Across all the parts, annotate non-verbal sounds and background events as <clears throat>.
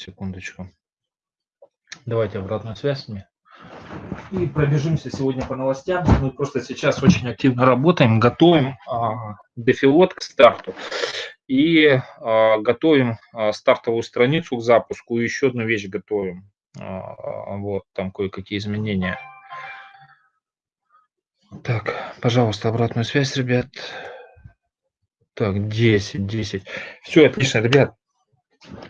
Секундочку. Давайте обратную связь мне. И пробежимся сегодня по новостям. Мы просто сейчас очень активно работаем, готовим а, дефилот к старту и а, готовим а, стартовую страницу к запуску. И еще одну вещь готовим. А, вот, там кое-какие изменения. Так, пожалуйста, обратную связь, ребят. Так, 10, 10. Все, отлично, ребят.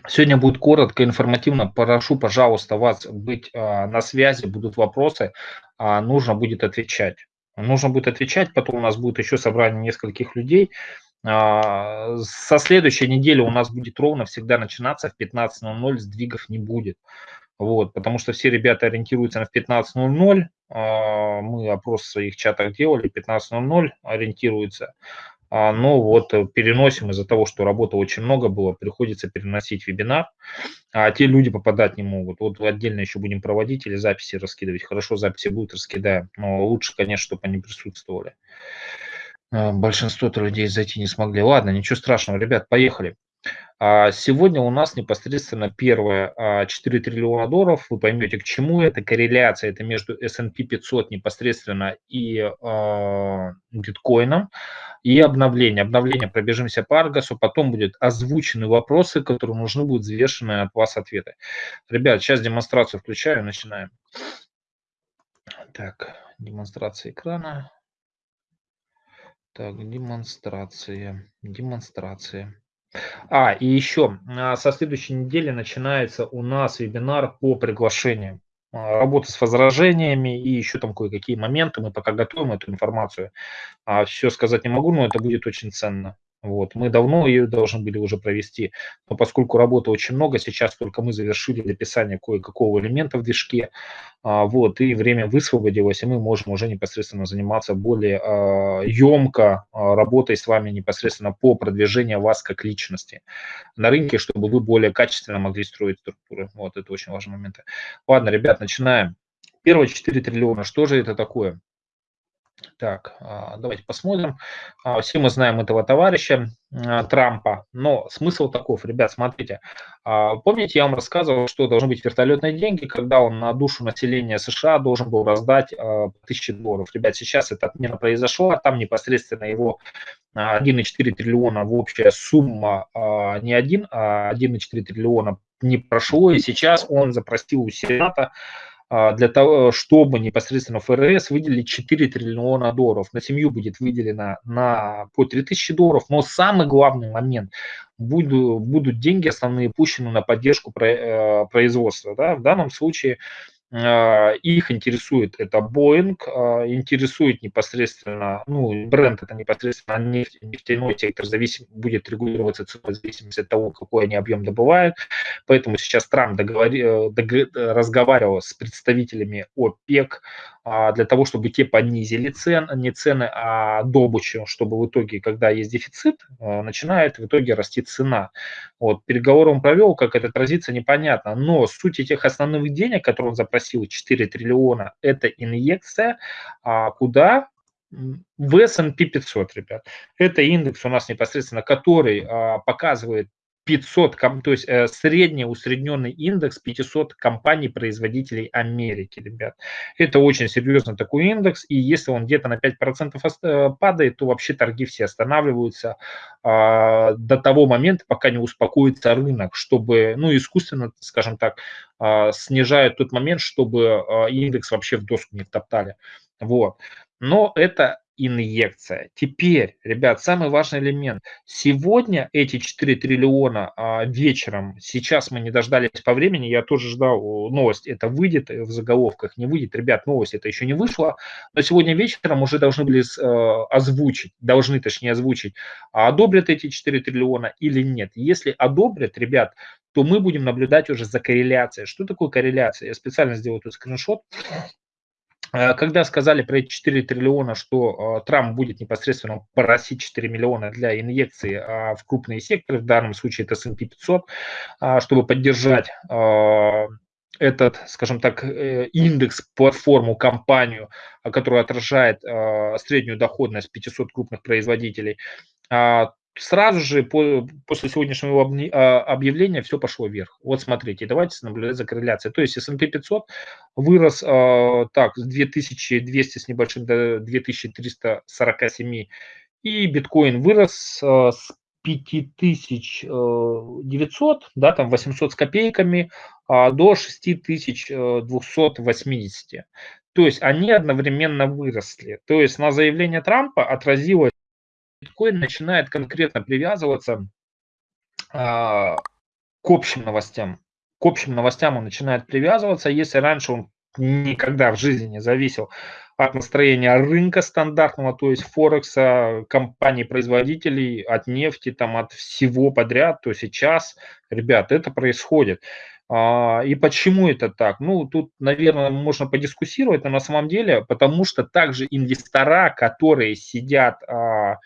Сегодня будет коротко, информативно. Прошу, пожалуйста, вас быть а, на связи, будут вопросы, а, нужно будет отвечать. Нужно будет отвечать, потом у нас будет еще собрание нескольких людей. А, со следующей недели у нас будет ровно всегда начинаться в 15.00, сдвигов не будет. Вот, потому что все ребята ориентируются на 15.00, а, мы опрос в своих чатах делали, 15.00 ориентируются. А, но вот э, переносим из-за того, что работы очень много было, приходится переносить вебинар, а те люди попадать не могут. Вот отдельно еще будем проводить или записи раскидывать. Хорошо, записи будут, раскидаем, но лучше, конечно, чтобы они присутствовали. А, большинство людей зайти не смогли. Ладно, ничего страшного, ребят, поехали. А сегодня у нас непосредственно первое 4 а, триллиона долларов. Вы поймете, к чему это. Корреляция это между S&P 500 непосредственно и э, биткоином. И обновление. Обновление пробежимся по Аргасу. Потом будут озвучены вопросы, которые нужны будут взвешенные от вас ответы. Ребят, сейчас демонстрацию включаю. Начинаем. Так, демонстрация экрана. Так, демонстрация. Демонстрация. А, и еще, а, со следующей недели начинается у нас вебинар по приглашениям. А, работа с возражениями и еще там кое-какие моменты. Мы пока готовим эту информацию. А Все сказать не могу, но это будет очень ценно. Вот. Мы давно ее должны были уже провести, но поскольку работы очень много, сейчас только мы завершили написание кое-какого элемента в движке, а, вот, и время высвободилось, и мы можем уже непосредственно заниматься более а, емко а, работой с вами непосредственно по продвижению вас как личности на рынке, чтобы вы более качественно могли строить структуры. Вот, это очень важный момент. Ладно, ребят, начинаем. Первые 4 триллиона, что же это такое? Так, а, давайте посмотрим. А, все мы знаем этого товарища а, Трампа, но смысл таков, ребят, смотрите. Помните, я вам рассказывал, что должны быть вертолетные деньги, когда он на душу населения США должен был раздать тысячи долларов. Ребят, сейчас эта отмена произошла, там непосредственно его 1,4 триллиона в общая сумма, не один, а 1,4 триллиона не прошло, и сейчас он запросил у Сената для того, чтобы непосредственно ФРС выделили 4 триллиона долларов. На семью будет выделено на, по 3000 долларов, но самый главный момент, будут, будут деньги основные пущены на поддержку э, производства. Да? В данном случае а, их интересует это Boeing, а, интересует непосредственно, ну, бренд это непосредственно нефть, нефтяной сектор зависим, будет регулироваться ценой в зависимости от того, какой они объем добывают. Поэтому сейчас Трамп договори, э, дог, разговаривал с представителями ОПЕК а, для того, чтобы те понизили цен, не цены, а добычу, чтобы в итоге, когда есть дефицит, а, начинает в итоге расти цена. Вот, переговоры он провел, как это отразится, непонятно, но суть этих основных денег, которые он запросил, 4 триллиона, это инъекция, а куда в S&P 500, ребят. Это индекс у нас непосредственно, который а, показывает 500, то есть э, средний усредненный индекс 500 компаний-производителей Америки, ребят. Это очень серьезный такой индекс, и если он где-то на 5% э, падает, то вообще торги все останавливаются э, до того момента, пока не успокоится рынок, чтобы, ну, искусственно, скажем так, э, снижают тот момент, чтобы э, индекс вообще в доску не втоптали. Вот. Но это инъекция. Теперь, ребят, самый важный элемент. Сегодня эти 4 триллиона а, вечером, сейчас мы не дождались по времени, я тоже ждал новость, это выйдет в заголовках, не выйдет. Ребят, новость это еще не вышла, но сегодня вечером уже должны были э, озвучить, должны точнее озвучить, а одобрят эти 4 триллиона или нет. Если одобрят, ребят, то мы будем наблюдать уже за корреляцией. Что такое корреляция? Я специально сделал тут скриншот. Э, когда сказали про эти 4 триллиона, что э, Трамп будет непосредственно просить 4 миллиона для инъекции а, в крупные секторы, в данном случае это S&P 500, а, чтобы поддержать э, этот, скажем так, индекс, платформу, компанию, которая отражает среднюю доходность 500 крупных производителей, сразу же по, после сегодняшнего а, объявления все пошло вверх. Вот смотрите, давайте наблюдать за корреляцией. То есть S&P 500 вырос э, так с 2200 с небольшим до 2347, и биткоин вырос э, с 5900, да, там 800 с копейками, э, до 6280. То есть они одновременно выросли. То есть на заявление Трампа отразилось биткоин начинает конкретно привязываться а, к общим новостям. К общим новостям он начинает привязываться. Если раньше он никогда в жизни не зависел от настроения рынка стандартного, то есть Форекса, компаний-производителей, от нефти, там, от всего подряд, то сейчас, ребят, это происходит. А, и почему это так? Ну, тут, наверное, можно подискуссировать, но на самом деле, потому что также инвестора, которые сидят а,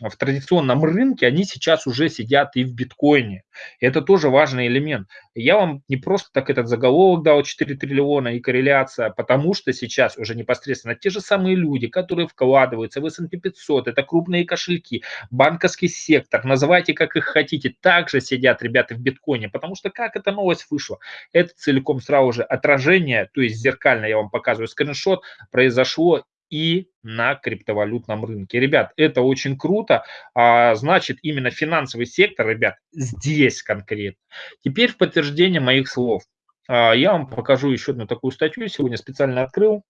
в традиционном рынке, они сейчас уже сидят и в биткоине. это тоже важный элемент. Я вам не просто так этот заголовок дал 4 триллиона и корреляция, потому что сейчас уже непосредственно те же самые люди, которые вкладываются в S&P 500, это крупные кошельки, банковский сектор, называйте как их хотите, также сидят ребята в биткоине, потому что как эта новость вышла? Это целиком сразу же отражение, то есть зеркально я вам показываю скриншот, произошло и на криптовалютном рынке. Ребят, это очень круто. А, значит, именно финансовый сектор, ребят, здесь конкретно. Теперь в подтверждение моих слов. А, я вам покажу еще одну такую статью. Сегодня специально открыл.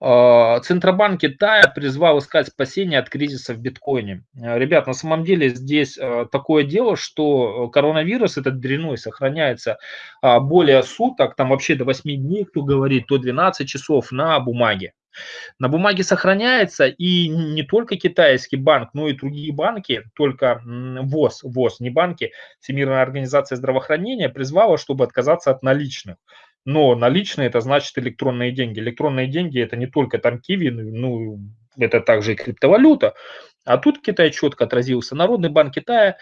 А, Центробанк Китая призвал искать спасение от кризиса в биткоине. Ребят, на самом деле здесь такое дело, что коронавирус, этот дряной, сохраняется более суток, там вообще до 8 дней, кто говорит, то 12 часов на бумаге на бумаге сохраняется, и не только китайский банк, но и другие банки, только ВОЗ, ВОЗ, не банки, Всемирная организация здравоохранения призвала, чтобы отказаться от наличных. Но наличные это значит электронные деньги. Электронные деньги это не только там киви, ну это также и криптовалюта. А тут Китай четко отразился. Народный банк Китая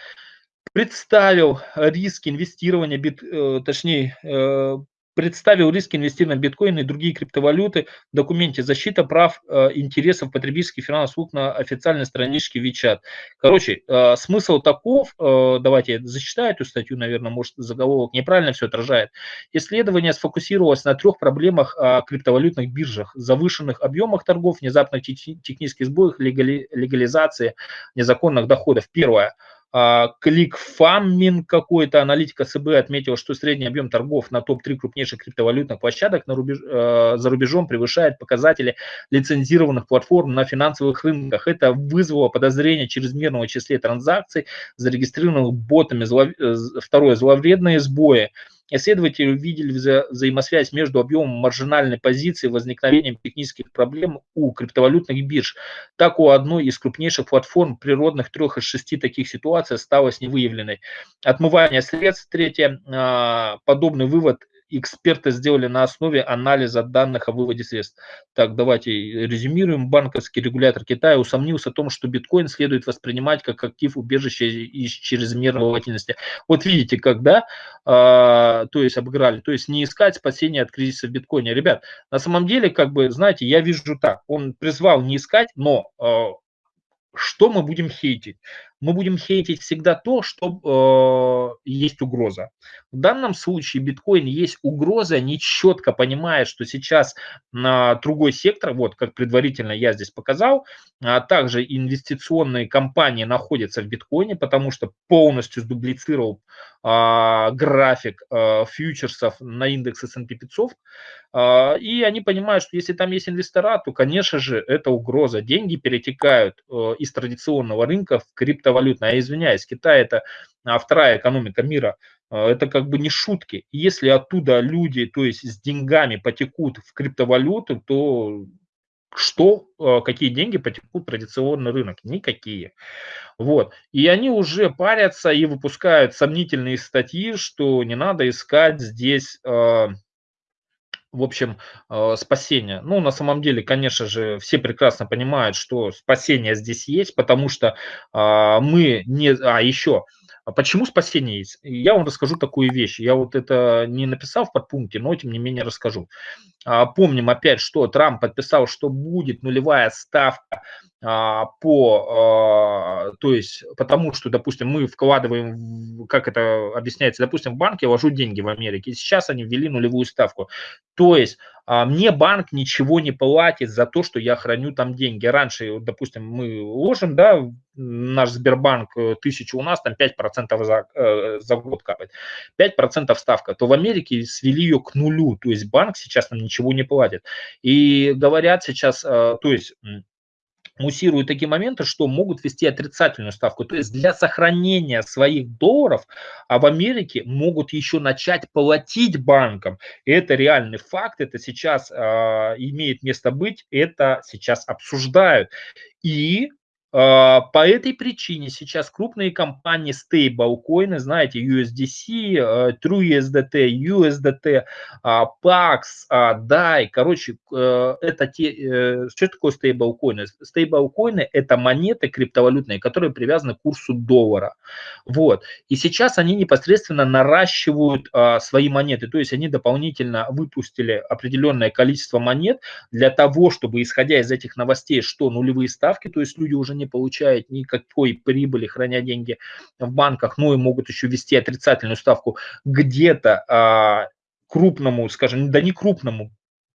представил риски инвестирования, бит, э, точнее, э, представил риски инвестирования в биткоин и другие криптовалюты в документе «Защита прав э, интересов потребительских финансовых услуг» на официальной страничке WeChat. Короче, э, смысл таков, э, давайте я зачитаю эту статью, наверное, может заголовок неправильно все отражает. Исследование сфокусировалось на трех проблемах о криптовалютных биржах, завышенных объемах торгов, внезапных технических сбоях, легали, легализации незаконных доходов. Первое – Кликфаммин какой-то, аналитика СБ отметил, что средний объем торгов на топ-3 крупнейших криптовалютных площадок на рубеж, э, за рубежом превышает показатели лицензированных платформ на финансовых рынках. Это вызвало подозрение чрезмерного числе транзакций, зарегистрированных ботами. Зло, э, второе, зловредные сбои. Исследователи увидели вза взаимосвязь между объемом маржинальной позиции и возникновением технических проблем у криптовалютных бирж. Так у одной из крупнейших платформ природных трех из шести таких ситуаций осталось невыявленной. Отмывание средств. Третье. А, подобный вывод эксперты сделали на основе анализа данных о выводе средств. Так, давайте резюмируем. Банковский регулятор Китая усомнился в том, что биткоин следует воспринимать как актив убежища из чрезмерной волатильности. Вот видите, когда, э, то есть обыграли, то есть не искать спасения от кризиса в биткоине. Ребят, на самом деле, как бы, знаете, я вижу так, он призвал не искать, но э, что мы будем хейтить? Мы будем хейтить всегда то, что э, есть угроза. В данном случае биткоин есть угроза, не четко понимая, что сейчас на другой сектор, вот как предварительно я здесь показал, а также инвестиционные компании находятся в биткоине, потому что полностью сдублицировал а, график а, фьючерсов на индекс S&P 500, а, и они понимают, что если там есть инвестора, то, конечно же, это угроза. Деньги перетекают а, из традиционного рынка в криптовалютный. А извиняюсь, Китай это а, вторая экономика мира. А, это как бы не шутки. Если оттуда люди, то есть с деньгами потекут в криптовалюту, то что, какие деньги потекут в традиционный рынок? Никакие. Вот. И они уже парятся и выпускают сомнительные статьи, что не надо искать здесь в общем, спасение. Ну, на самом деле, конечно же, все прекрасно понимают, что спасение здесь есть, потому что мы не... А, еще, а почему спасение есть? Я вам расскажу такую вещь. Я вот это не написал в подпункте, но тем не менее расскажу. А, помним опять, что Трамп подписал, что будет нулевая ставка а, по, а, то есть потому что, допустим, мы вкладываем, как это объясняется, допустим, в банке я вложу деньги в Америке, и сейчас они ввели нулевую ставку. То есть а, мне банк ничего не платит за то, что я храню там деньги. Раньше, допустим, мы ложим, да, наш Сбербанк э, тысячу, у нас там 5% за, э, за год капает, 5% ставка, то в Америке свели ее к нулю, то есть банк сейчас нам ничего не платит. И говорят сейчас, э, то есть муссируют такие моменты, что могут вести отрицательную ставку. То есть для сохранения своих долларов а в Америке могут еще начать платить банкам. Это реальный факт, это сейчас э, имеет место быть, это сейчас обсуждают. И по этой причине сейчас крупные компании stablecoin, знаете, USDC, TrueUSDT, USDT, PAX, DAI, короче, э, это те, э, что такое стейблкоины? Стейблкоины – это монеты криптовалютные, которые привязаны к курсу доллара. Вот. И сейчас они непосредственно наращивают а, свои монеты, то есть они дополнительно выпустили определенное количество монет для того, чтобы, исходя из этих новостей, что нулевые ставки, то есть люди уже не получают никакой прибыли, храня деньги в банках, ну и могут еще вести отрицательную ставку где-то а, крупному, скажем, да не крупному,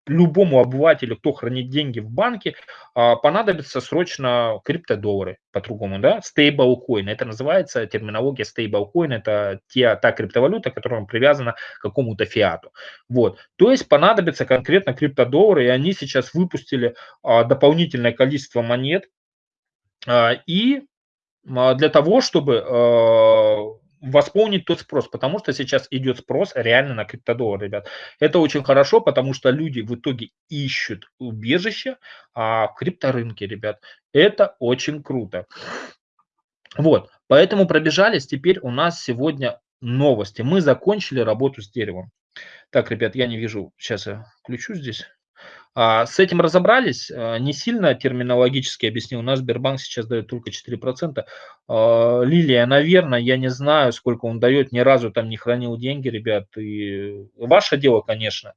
любому обывателю, кто хранит деньги в банке, а, понадобится срочно криптодоллары, по-другому, да, стейблкоин. Это называется терминология стейблкоин, это те, та криптовалюта, которая привязана к какому-то фиату. Вот, то есть понадобится конкретно криптодоллары, и они сейчас выпустили а, дополнительное количество монет, и а, для того, чтобы а, восполнить тот спрос, потому что сейчас идет спрос реально на криптодоллар, ребят. Это очень хорошо, потому что люди в итоге ищут убежище а, в крипторынке, ребят. Это очень круто. Вот, поэтому пробежались. Теперь у нас сегодня новости. Мы закончили работу с деревом. Так, ребят, я не вижу. Сейчас я включу здесь. А, с этим разобрались, а, не сильно терминологически объяснил, у нас Сбербанк сейчас дает только 4%. А, Лилия, наверное, я не знаю, сколько он дает, ни разу там не хранил деньги, ребят, и ваше дело, конечно,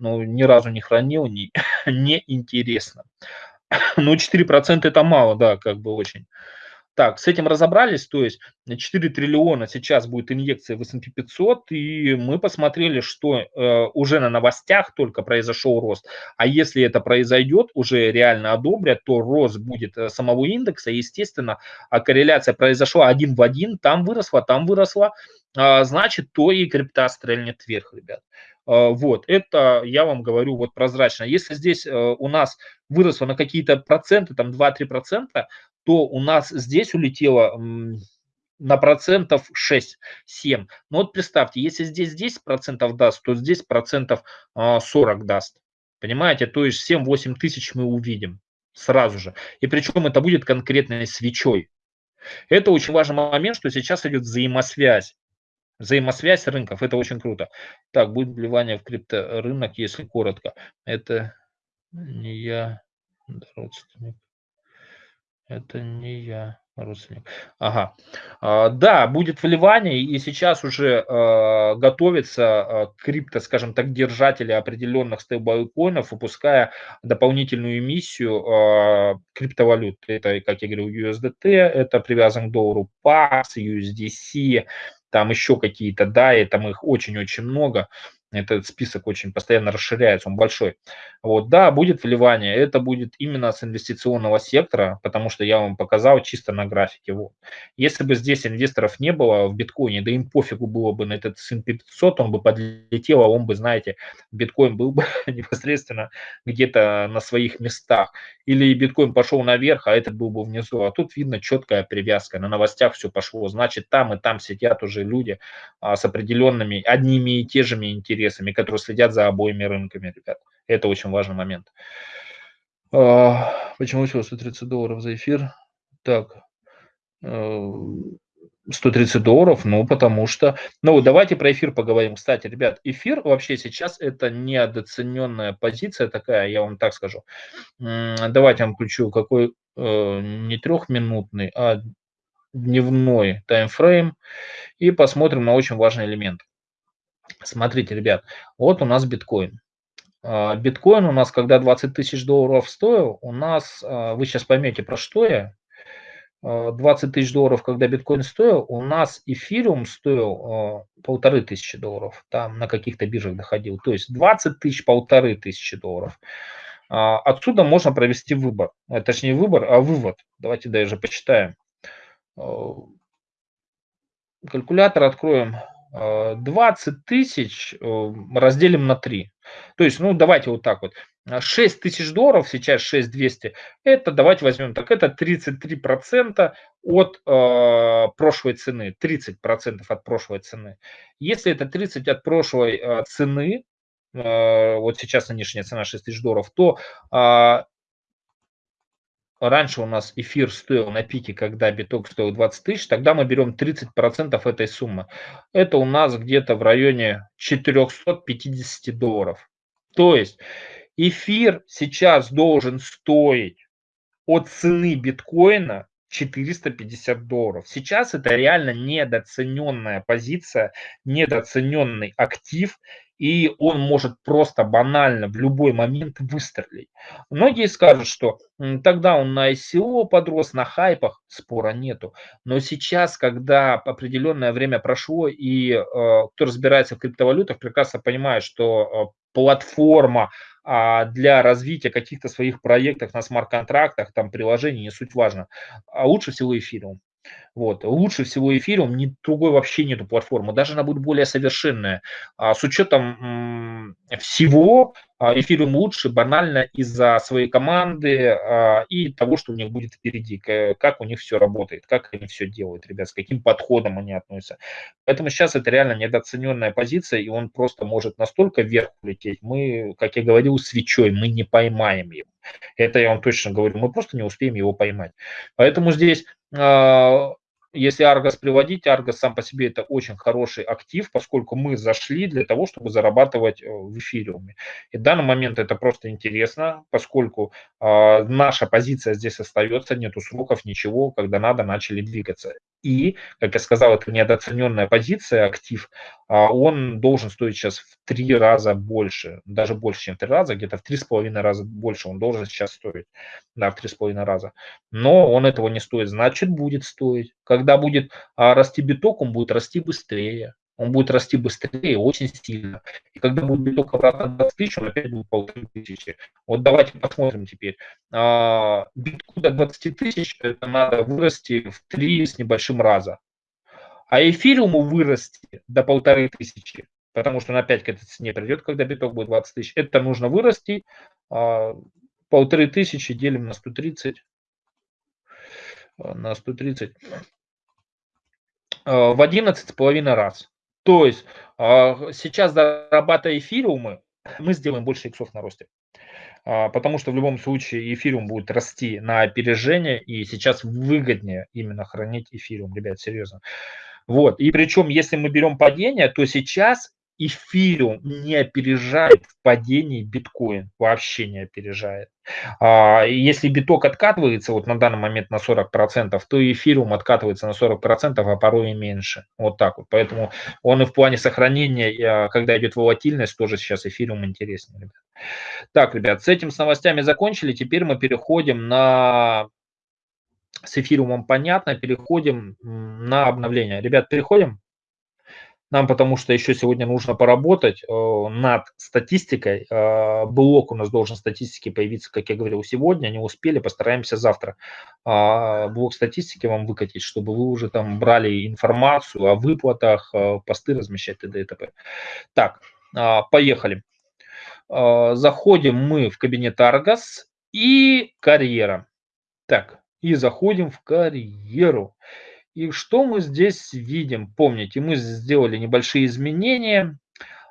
но ни разу не хранил, не, <laughs> не интересно. <coughs> Ну, 4% это мало, да, как бы очень. Так, с этим разобрались, то есть 4 триллиона сейчас будет инъекция в S&P 500, и мы посмотрели, что э, уже на новостях только произошел рост. А если это произойдет, уже реально одобрят, то рост будет э, самого индекса, естественно, а корреляция произошла один в один, там выросла, там выросла, э, значит, то и крипта стрельнет вверх, ребят. Э, вот, это я вам говорю вот прозрачно. Если здесь э, у нас выросло на какие-то проценты, там 2-3 процента, то у нас здесь улетело на процентов 6-7. Ну вот представьте, если здесь 10 процентов даст, то здесь процентов 40 а, даст. Понимаете, то есть 7-8 тысяч мы увидим сразу же. И причем это будет конкретной свечой. Это очень важный момент, что сейчас идет взаимосвязь. Взаимосвязь рынков, это очень круто. Так, будет вливание в крипторынок, если коротко. Это не я, родственник. Это не я, родственник. Ага. А, да, будет вливание, и сейчас уже а, готовится а, крипто, скажем так, держатели определенных стейблкоинов, выпуская дополнительную эмиссию криптовалют. Это, как я говорил, USDT, это привязан к доллару PAX, USDC, там еще какие-то, да, и там их очень-очень много этот список очень постоянно расширяется, он большой. Вот, да, будет вливание, это будет именно с инвестиционного сектора, потому что я вам показал чисто на графике. Вот. Если бы здесь инвесторов не было в биткоине, да им пофигу было бы на этот S&P 500, он бы подлетел, а он бы, знаете, биткоин был бы <laughs> непосредственно где-то на своих местах. Или биткоин пошел наверх, а этот был бы внизу. А тут видно четкая привязка, на новостях все пошло. Значит, там и там сидят уже люди а, с определенными, одними и те же интересами интересами, которые следят за обоими рынками, ребят. Это очень важный момент. А, почему всего 130 долларов за эфир? Так, 130 э, долларов, ну, потому что... Ну, давайте про эфир поговорим. Кстати, ребят, эфир вообще сейчас это недооцененная позиция такая, я вам так скажу. Давайте я вам включу какой э, не трехминутный, а дневной таймфрейм и посмотрим на очень важный элемент. Смотрите, ребят, вот у нас биткоин. А, биткоин у нас, когда 20 тысяч долларов стоил, у нас, а, вы сейчас поймете, про что я, 20 тысяч долларов, когда биткоин стоил, у нас эфириум стоил полторы тысячи долларов, там на каких-то биржах доходил, то есть 20 тысяч, полторы тысячи долларов. Отсюда можно провести выбор, точнее выбор, а вывод. Давайте даже почитаем. Калькулятор откроем. 20 тысяч э, разделим на 3. То есть, ну, давайте вот так вот. 6 тысяч долларов, сейчас 6200, это, давайте возьмем так, это 33% от э, прошлой цены, 30% от прошлой цены. Если это 30 от прошлой э, цены, э, вот сейчас нынешняя цена 6 тысяч долларов, то э, раньше у нас эфир стоил на пике, когда биток стоил 20 тысяч, тогда мы берем 30% этой суммы. Это у нас где-то в районе 450 долларов. То есть эфир сейчас должен стоить от цены биткоина 450 долларов. Сейчас это реально недооцененная позиция, недооцененный актив, и он может просто банально в любой момент выстрелить. Многие скажут, что тогда он на ICO подрос, на хайпах, спора нету. Но сейчас, когда определенное время прошло, и э, кто разбирается в криптовалютах, прекрасно понимает, что э, платформа а, для развития каких-то своих проектов на смарт-контрактах, там приложений, не суть важно, а лучше всего эфириум. Вот. Лучше всего эфириум, ни, другой вообще нету платформы, даже она будет более совершенная. А, с учетом всего а, эфириум лучше банально из-за своей команды а, и того, что у них будет впереди, как у них все работает, как они все делают, ребят, с каким подходом они относятся. Поэтому сейчас это реально недооцененная позиция, и он просто может настолько вверх улететь. Мы, как я говорил, свечой, мы не поймаем его. Это я вам точно говорю, мы просто не успеем его поймать. Поэтому здесь а, если Argos приводить, Argos сам по себе это очень хороший актив, поскольку мы зашли для того, чтобы зарабатывать э, в эфириуме. И в данный момент это просто интересно, поскольку э, наша позиция здесь остается, нету сроков, ничего, когда надо, начали двигаться. И, как я сказал, это недооцененная позиция, актив, э, он должен стоить сейчас в три раза больше, даже больше, чем в три раза, где-то в три с половиной раза больше он должен сейчас стоить, да, в три с половиной раза. Но он этого не стоит, значит будет стоить. Когда будет а, расти биток, он будет расти быстрее. Он будет расти быстрее, очень сильно. И когда будет биток обратно 20 тысяч, он опять будет полторы тысячи. Вот давайте посмотрим теперь. А, битку до 20 тысяч это надо вырасти в 3 с небольшим раза. А эфириуму вырасти до полторы тысячи, потому что он опять к этой цене придет, когда биток будет 20 тысяч, это нужно вырасти. А, полторы тысячи делим на 130 на 130 Э, в 11,5 раз. То есть а, сейчас зарабатывая эфириумы, мы сделаем больше иксов на росте. А, потому что в любом случае эфириум будет расти на опережение, и сейчас выгоднее именно хранить эфириум, ребят, серьезно. Вот, и причем, если мы берем падение, то сейчас эфириум не опережает в падении биткоин, вообще не опережает. А, если биток откатывается вот на данный момент на 40%, то эфириум откатывается на 40%, а порой и меньше. Вот так вот. Поэтому он и в плане сохранения, а, когда идет волатильность, тоже сейчас эфириум интереснее. Ребят. Так, ребят, с этим с новостями закончили. Теперь мы переходим на с эфириумом понятно, переходим на обновление. Ребят, переходим? Нам потому что еще сегодня нужно поработать э, над статистикой. Э, блок у нас должен статистики появиться, как я говорил, сегодня. Не успели, постараемся завтра э, блок статистики вам выкатить, чтобы вы уже там брали информацию о выплатах, э, посты размещать т.д. и т.п. Так, э, поехали. Э, заходим мы в кабинет Argos и карьера. Так, и заходим в карьеру. И что мы здесь видим? Помните, мы сделали небольшие изменения.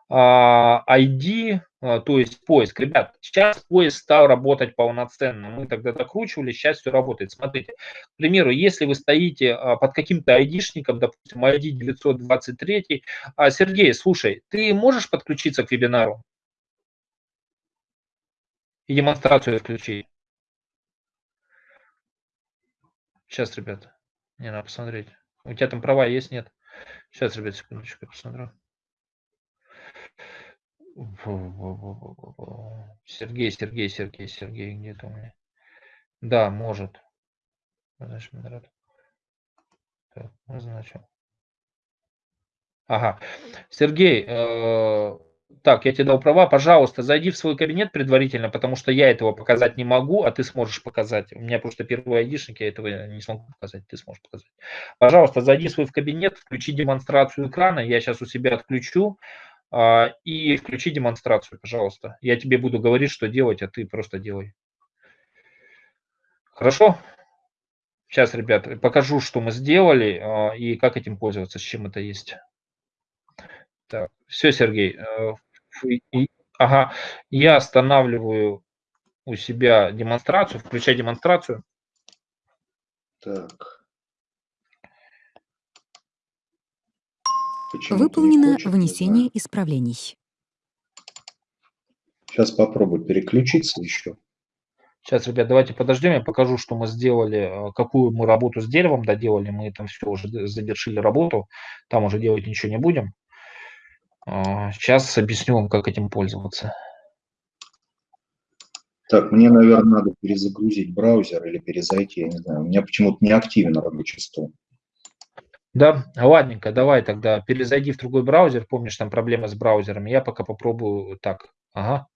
ID, а, то есть поиск. Ребят, сейчас поиск стал работать полноценно. Мы тогда докручивали, сейчас все работает. Смотрите, к примеру, если вы стоите а, под каким-то айдишником, допустим, ID 923, а, Сергей, слушай, ты можешь подключиться к вебинару и демонстрацию включить? Сейчас, ребята. Не, надо посмотреть. У тебя там права есть, нет? Сейчас, ребят, секундочку, я посмотрю. Сергей, Сергей, Сергей, Сергей, где-то у меня. Да, может. Значит, модератор. Так, назначил. Ага. Сергей, э, так, я тебе дал права. Пожалуйста, зайди в свой кабинет предварительно, потому что я этого показать не могу, а ты сможешь показать. У меня просто первый айдишник, я этого не смогу показать, ты сможешь показать. Пожалуйста, зайди в свой кабинет, включи демонстрацию экрана. Я сейчас у себя отключу. А, и включи демонстрацию, пожалуйста. Я тебе буду говорить, что делать, а ты просто делай. Хорошо? Сейчас, ребят, покажу, что мы сделали а, и как этим пользоваться, с чем это есть. Так, все, Сергей. Э, ага, я останавливаю у себя демонстрацию, включай демонстрацию. Так. Выполнено внесение исправлений. Сейчас попробую переключиться еще. Сейчас, ребят, давайте подождем, я покажу, что мы сделали, э, какую мы работу с деревом доделали. Мы там все уже завершили работу, там уже делать ничего не будем. Сейчас а, объясню вам, как этим пользоваться. Так, мне, наверное, надо перезагрузить браузер или перезайти, я не знаю. У меня почему-то не активен рабочий стол. Да, ладненько, давай тогда перезайди в другой браузер. Помнишь, там проблема с браузерами. Я пока попробую так. Ага.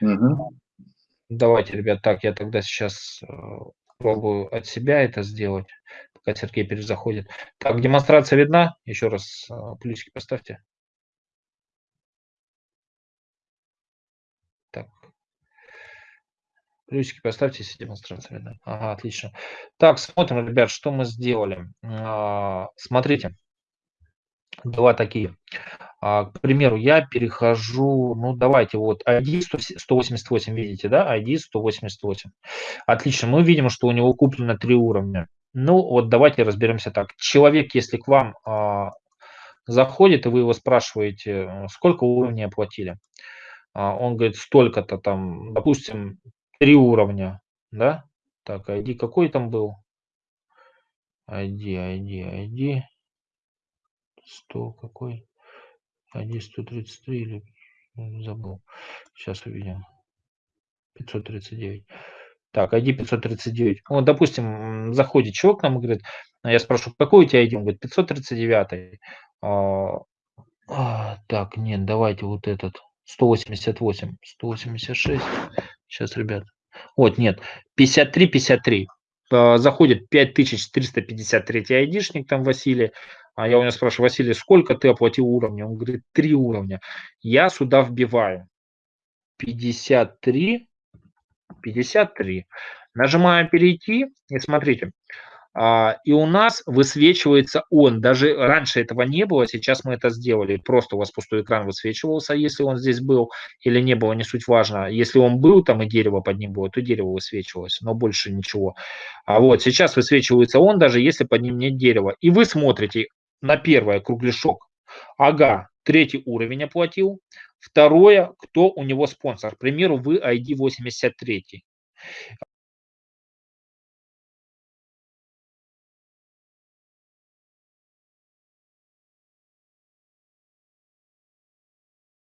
Угу. Давайте, ребят, так, я тогда сейчас э, пробую от себя это сделать, пока Сергей перезаходит. Так, демонстрация видна? Еще раз э, плюсики поставьте. Так. Плюсики поставьте, если демонстрация видна. Ага, отлично. Так, смотрим, ребят, что мы сделали. А, смотрите, два такие. А, к примеру, я перехожу, ну давайте, вот ID 188, видите, да, ID 188. Отлично, мы видим, что у него куплено три уровня. Ну вот давайте разберемся так. Человек, если к вам а, заходит, и вы его спрашиваете, сколько уровней оплатили, а, он говорит, столько-то там, допустим, три уровня, да? Так, ID какой там был? ID, ID, ID. 100 какой? ID 133 или забыл. Сейчас увидим. 539. Так, ID 539. Вот, допустим, заходит человек к нам и говорит, я спрашиваю, какой у тебя ID? Он говорит, 539. А, а, так, нет, давайте вот этот. 188, 186. Сейчас, ребят. Вот, нет, 53, 53. Заходит 5353 айдишник, там Василий. А я у него спрашиваю, Василий, сколько ты оплатил уровня? Он говорит, три уровня. Я сюда вбиваю 53, 53. Нажимаем перейти и смотрите, и у нас высвечивается он. Даже раньше этого не было, сейчас мы это сделали. Просто у вас пустой экран высвечивался, если он здесь был или не было, не суть важно. Если он был там и дерево под ним было, то дерево высвечивалось, но больше ничего. А вот сейчас высвечивается он, даже если под ним нет дерева. И вы смотрите на первое кругляшок. Ага, третий уровень оплатил. Второе, кто у него спонсор. К примеру, вы ID 83.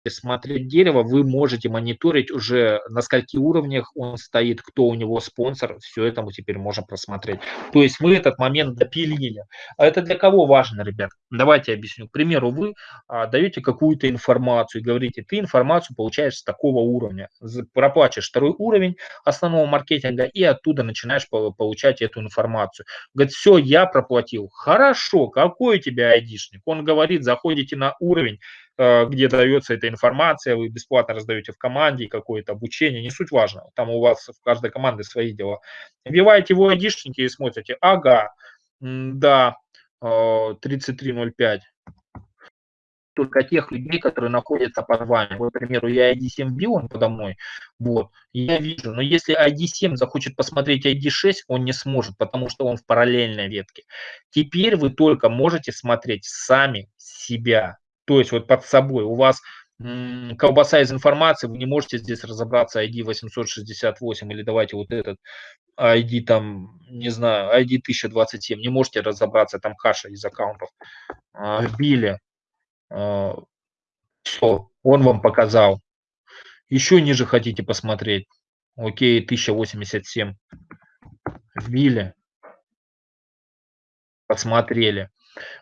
Смотреть дерево, вы можете мониторить уже на скольки уровнях он стоит, кто у него спонсор, все это мы теперь можем просмотреть. То есть мы этот момент допилили. А это для кого важно, ребят? Давайте объясню. К примеру, вы а, даете какую-то информацию и говорите, ты информацию получаешь с такого уровня. Проплачешь второй уровень основного маркетинга и оттуда начинаешь получать эту информацию. Говорит, все, я проплатил. Хорошо, какой у тебя айдишник? Он говорит, заходите на уровень, где дается эта информация, вы бесплатно раздаете в команде какое-то обучение, не суть важно, там у вас в каждой команде свои дела. Вбиваете его айдишники и смотрите, ага, да, 3305, э, только тех людей, которые находятся под вами. Вот, к примеру, я ID7 бил, он подо мной, вот, я вижу, но если ID7 захочет посмотреть ID6, он не сможет, потому что он в параллельной ветке. Теперь вы только можете смотреть сами себя, то есть вот под собой у вас колбаса из информации, вы не можете здесь разобраться ID 868 или давайте вот этот ID там, не знаю, ID 1027, не можете разобраться, там каша из аккаунтов. А, вбили, а, все, Он вам показал. Еще ниже хотите посмотреть. Окей, 1087. Вбили. Посмотрели.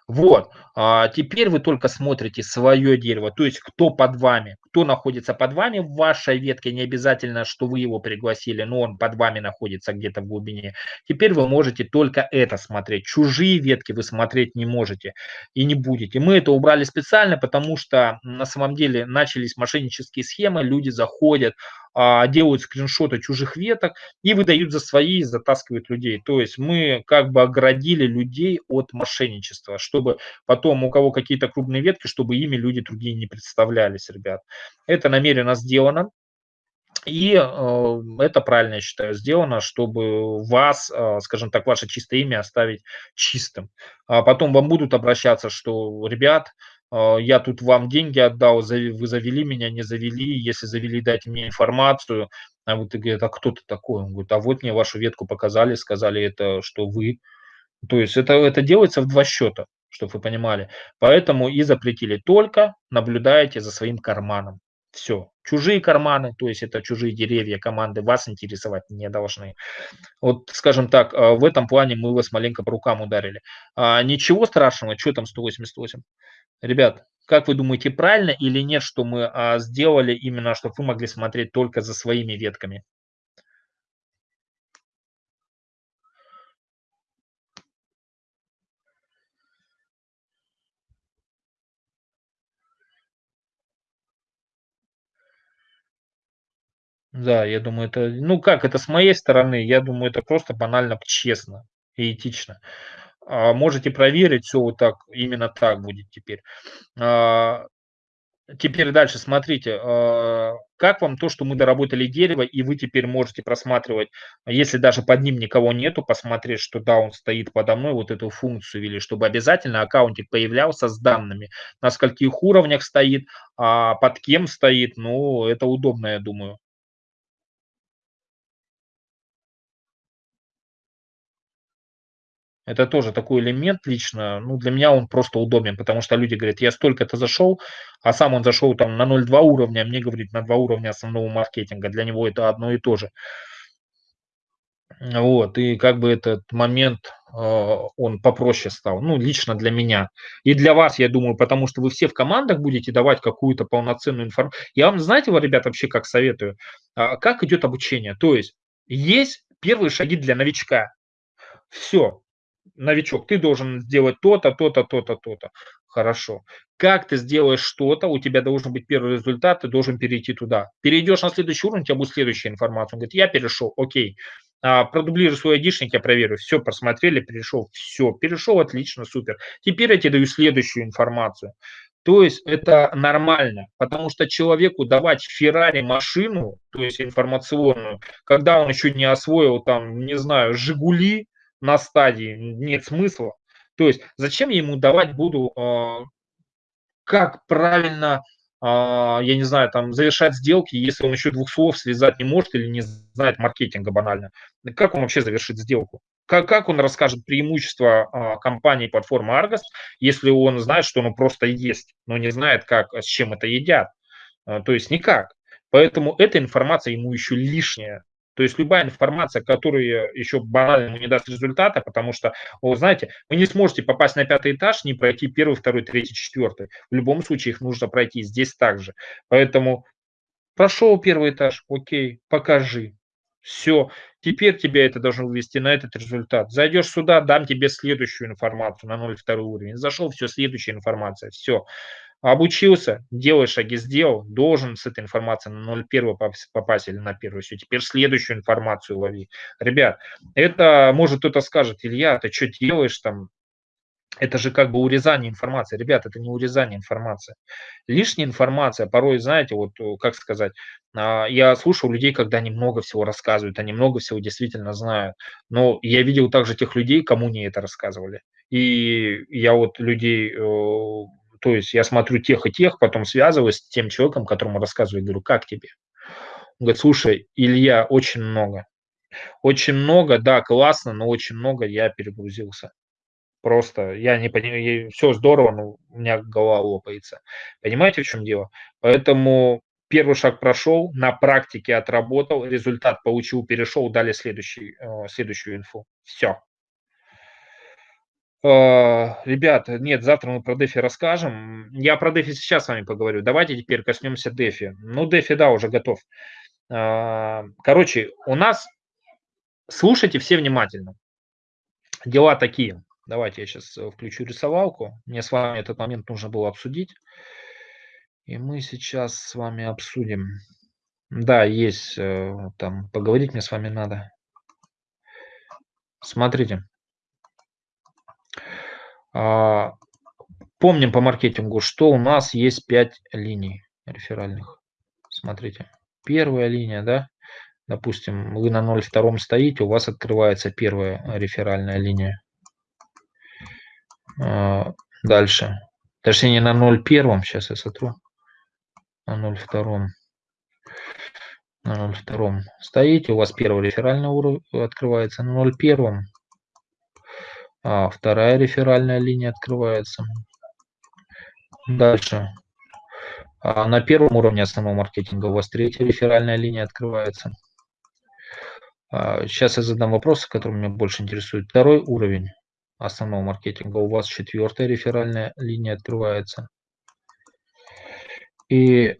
Вот, а теперь вы только смотрите свое дерево, то есть кто под вами, кто находится под вами в вашей ветке, не обязательно, что вы его пригласили, но он под вами находится где-то в глубине. Теперь вы можете только это смотреть, чужие ветки вы смотреть не можете и не будете. Мы это убрали специально, потому что на самом деле начались мошеннические схемы, люди заходят, а, делают скриншоты чужих веток и выдают за свои, и затаскивают людей. То есть мы как бы оградили людей от мошенничества, чтобы потом у кого какие-то крупные ветки, чтобы ими люди другие не представлялись, ребят. Это намеренно сделано. И э, это правильно, я считаю, сделано, чтобы вас, э, скажем так, ваше чистое имя оставить чистым. А потом вам будут обращаться, что, ребят, э, я тут вам деньги отдал, вы завели меня, не завели, если завели, дайте мне информацию. А вот и говорят, а кто ты такой? Он говорит, а вот мне вашу ветку показали, сказали это, что вы. То есть это, это делается в два счета, чтобы вы понимали. Поэтому и запретили. Только наблюдаете за своим карманом. Все. Чужие карманы, то есть это чужие деревья, команды вас интересовать не должны. Вот, скажем так, а, в этом плане мы вас маленько по рукам ударили. А, ничего страшного, что там 188? Ребят, как вы думаете, правильно или нет, что мы а, сделали именно, чтобы вы могли смотреть только за своими ветками? Да, я думаю, это, ну как, это с моей стороны, я думаю, это просто банально честно и этично. А, можете проверить, все вот так, именно так будет теперь. А, теперь дальше, смотрите, а, как вам то, что мы доработали дерево, и вы теперь можете просматривать, если даже под ним никого нету, посмотреть, что да, он стоит подо мной, вот эту функцию ввели, чтобы обязательно аккаунтик появлялся с данными, на скольких уровнях стоит, а под кем стоит, ну, это удобно, я думаю. Это тоже такой элемент лично, ну, для меня он просто удобен, потому что люди говорят, я столько-то зашел, а сам он зашел там на 0,2 уровня, а мне говорит на 2 уровня основного маркетинга. Для него это одно и то же. Вот, и как бы этот момент, э, он попроще стал, ну, лично для меня. И для вас, я думаю, потому что вы все в командах будете давать какую-то полноценную информацию. Я вам, знаете, вот, ребят, вообще как советую, а, как идет обучение. То есть, есть первые шаги для новичка. Все, новичок, ты должен сделать то-то, то-то, то-то, то-то. Хорошо. Как ты сделаешь что-то, у тебя должен быть первый результат, ты должен перейти туда. Перейдешь на следующий уровень, у тебя будет следующая информация. Он говорит, я перешел, окей. А, продублируй свой айдишник, я проверю. Все, просмотрели, перешел, все, перешел, отлично, супер. Теперь я тебе даю следующую информацию. То есть это нормально, потому что человеку давать Феррари машину, то есть информационную, когда он еще не освоил там, не знаю, Жигули, на стадии нет смысла. То есть зачем я ему давать буду, э, как правильно, э, я не знаю, там завершать сделки, если он еще двух слов связать не может или не знает маркетинга банально. Как он вообще завершит сделку? Как, как он расскажет преимущества э, компании платформы Argos, если он знает, что оно просто есть, но не знает, как, с чем это едят? Э, то есть никак. Поэтому эта информация ему еще лишняя. То есть любая информация, которая еще банально не даст результата, потому что, вы знаете, вы не сможете попасть на пятый этаж, не пройти первый, второй, третий, четвертый. В любом случае их нужно пройти здесь также. Поэтому прошел первый этаж, окей, покажи. Все, теперь тебя это должно вывести на этот результат. Зайдешь сюда, дам тебе следующую информацию на 0,2 уровень. Зашел, все, следующая информация, все. Обучился, делай шаги, сделал, должен с этой информацией на 0,1 попасть или на первую. Все, теперь следующую информацию лови. Ребят, это, может кто-то скажет, Илья, ты что делаешь там? Это же как бы урезание информации. Ребят, это не урезание информации. Лишняя информация, порой, знаете, вот как сказать, а, я слушал людей, когда они много всего рассказывают, они много всего действительно знают. Но я видел также тех людей, кому не это рассказывали. И я вот людей то есть я смотрю тех и тех, потом связываюсь с тем человеком, которому рассказываю, говорю, как тебе? Он говорит, слушай, Илья, очень много. Очень много, да, классно, но очень много я перегрузился. Просто я не понимаю, все здорово, но у меня голова лопается. Понимаете, в чем дело? Поэтому первый шаг прошел, на практике отработал, результат получил, перешел, дали следующий, э, следующую инфу. Все. Э, ребят, нет, завтра мы про Дефи расскажем. Я про Дефи сейчас с вами поговорю. Давайте теперь коснемся Дефи. Ну, Дефи, да, уже готов. Э, короче, у нас, слушайте все внимательно. Дела такие. Давайте я сейчас э, включу рисовалку. Мне с вами этот момент нужно было обсудить. И мы сейчас с вами обсудим. Да, есть там, поговорить мне с вами надо. Смотрите. А, помним по маркетингу, что у нас есть 5 линий реферальных. Смотрите. Первая линия, да, допустим, вы на 0,2 стоите, у вас открывается первая реферальная линия. А, дальше. Точнее, на 0,1. Сейчас я сотру. На 0,2. На 0,2. Стоите, у вас первый реферальный уровень открывается. На 0,1. А вторая реферальная линия открывается. Дальше. А на первом уровне основного маркетинга у вас третья реферальная линия открывается. А сейчас я задам вопросы, которые меня больше интересуют. Второй уровень основного маркетинга, у вас четвертая реферальная линия открывается. И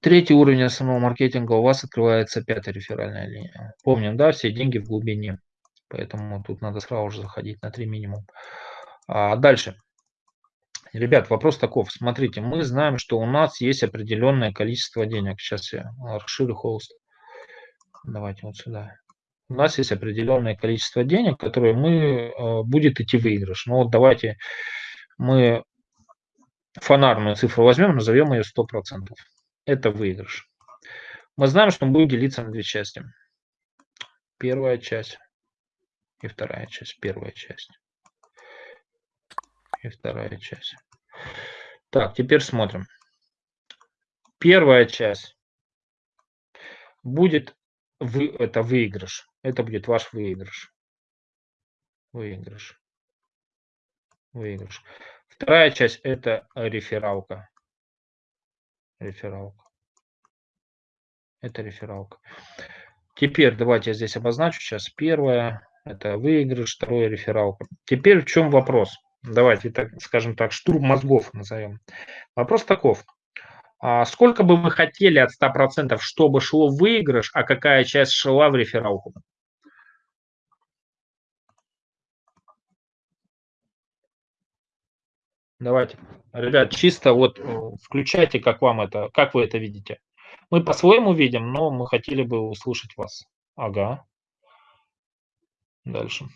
третий уровень основного маркетинга, у вас открывается пятая реферальная линия. Помним, да, все деньги в глубине. Поэтому тут надо сразу же заходить на 3 минимум. А дальше. Ребят, вопрос таков. Смотрите, мы знаем, что у нас есть определенное количество денег. Сейчас я расширю холст. Давайте вот сюда у нас есть определенное количество денег, которые мы, э, будет идти выигрыш. Ну вот давайте мы фонарную цифру возьмем, назовем ее 100%. Это выигрыш. Мы знаем, что он будет делиться на две части. Первая часть и вторая часть. Первая часть и вторая часть. Так, теперь смотрим. Первая часть будет вы, это выигрыш. Это будет ваш выигрыш. Выигрыш. Выигрыш. Вторая часть это рефералка. Рефералка. Это рефералка. Теперь давайте я здесь обозначу сейчас. Первое это выигрыш, второе рефералка. Теперь в чем вопрос? Давайте так скажем так, штурм мозгов назовем. Вопрос таков. А сколько бы вы хотели от 100%, чтобы шло выигрыш, а какая часть шла в рефералку? Давайте. Ребят, чисто вот э, включайте, как вам это, как вы это видите. Мы по-своему видим, но мы хотели бы услышать вас. Ага. Дальше.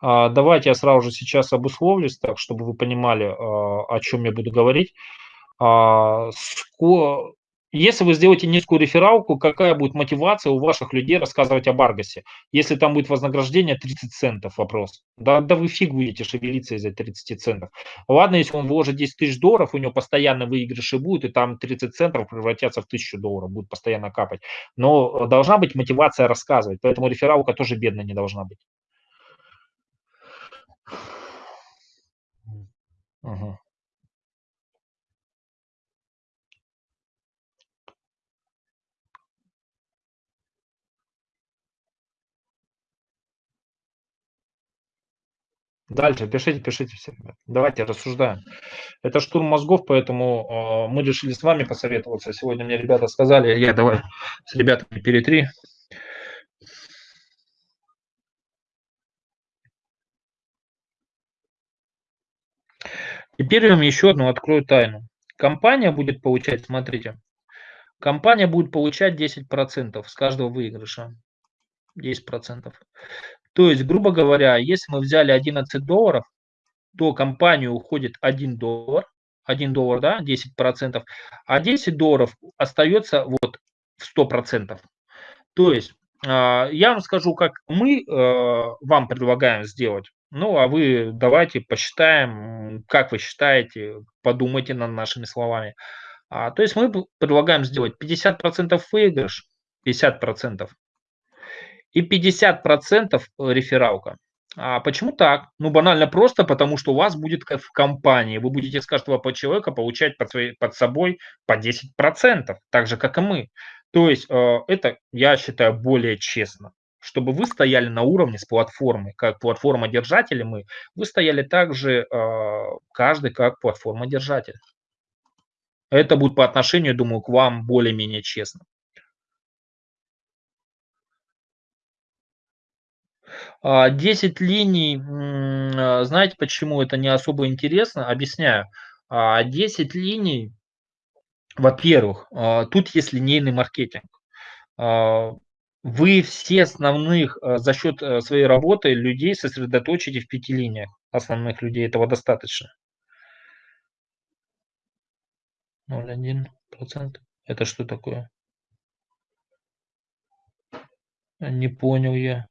А, давайте я сразу же сейчас обусловлюсь, так, чтобы вы понимали, а, о чем я буду говорить. А, если вы сделаете низкую рефералку, какая будет мотивация у ваших людей рассказывать об Аргасе? Если там будет вознаграждение 30 центов, вопрос. Да, да вы фиг будете шевелиться из-за 30 центов. Ладно, если он вложит 10 тысяч долларов, у него постоянно выигрыши будут, и там 30 центов превратятся в 1000 долларов, будет постоянно капать. Но должна быть мотивация рассказывать, поэтому рефералка тоже бедно не должна быть. Ага. Дальше пишите, пишите все. Давайте рассуждаем. Это штурм мозгов, поэтому э, мы решили с вами посоветоваться. Сегодня мне ребята сказали, я давай с ребятами перетри. Теперь я вам еще одну открою тайну. Компания будет получать, смотрите, компания будет получать 10% с каждого выигрыша. 10%. То есть, грубо говоря, если мы взяли 11 долларов, то компанию уходит 1 доллар, 1 доллар, да, 10%, а 10 долларов остается вот в 100%. То есть, а, я вам скажу, как мы э, вам предлагаем сделать. Ну, а вы давайте посчитаем, как вы считаете, подумайте над нашими словами. А, то есть мы предлагаем сделать 50% выигрыш, 50%, и 50% рефералка. А почему так? Ну, банально просто, потому что у вас будет в компании. Вы будете с каждого по человека получать под, своей, под собой по 10%, так же, как и мы. То есть э, это, я считаю, более честно. Чтобы вы стояли на уровне с платформой, как платформа-держатели мы, вы стояли также э, каждый как платформа-держатель. Это будет по отношению, думаю, к вам более-менее честно. 10 а, линий, а, знаете, почему это не особо интересно? Объясняю. 10 а, линий, во-первых, тут есть линейный маркетинг. Вы все основных за счет своей работы людей сосредоточите в пяти линиях. Основных людей этого достаточно. 0,1%. Это что такое? Не понял я.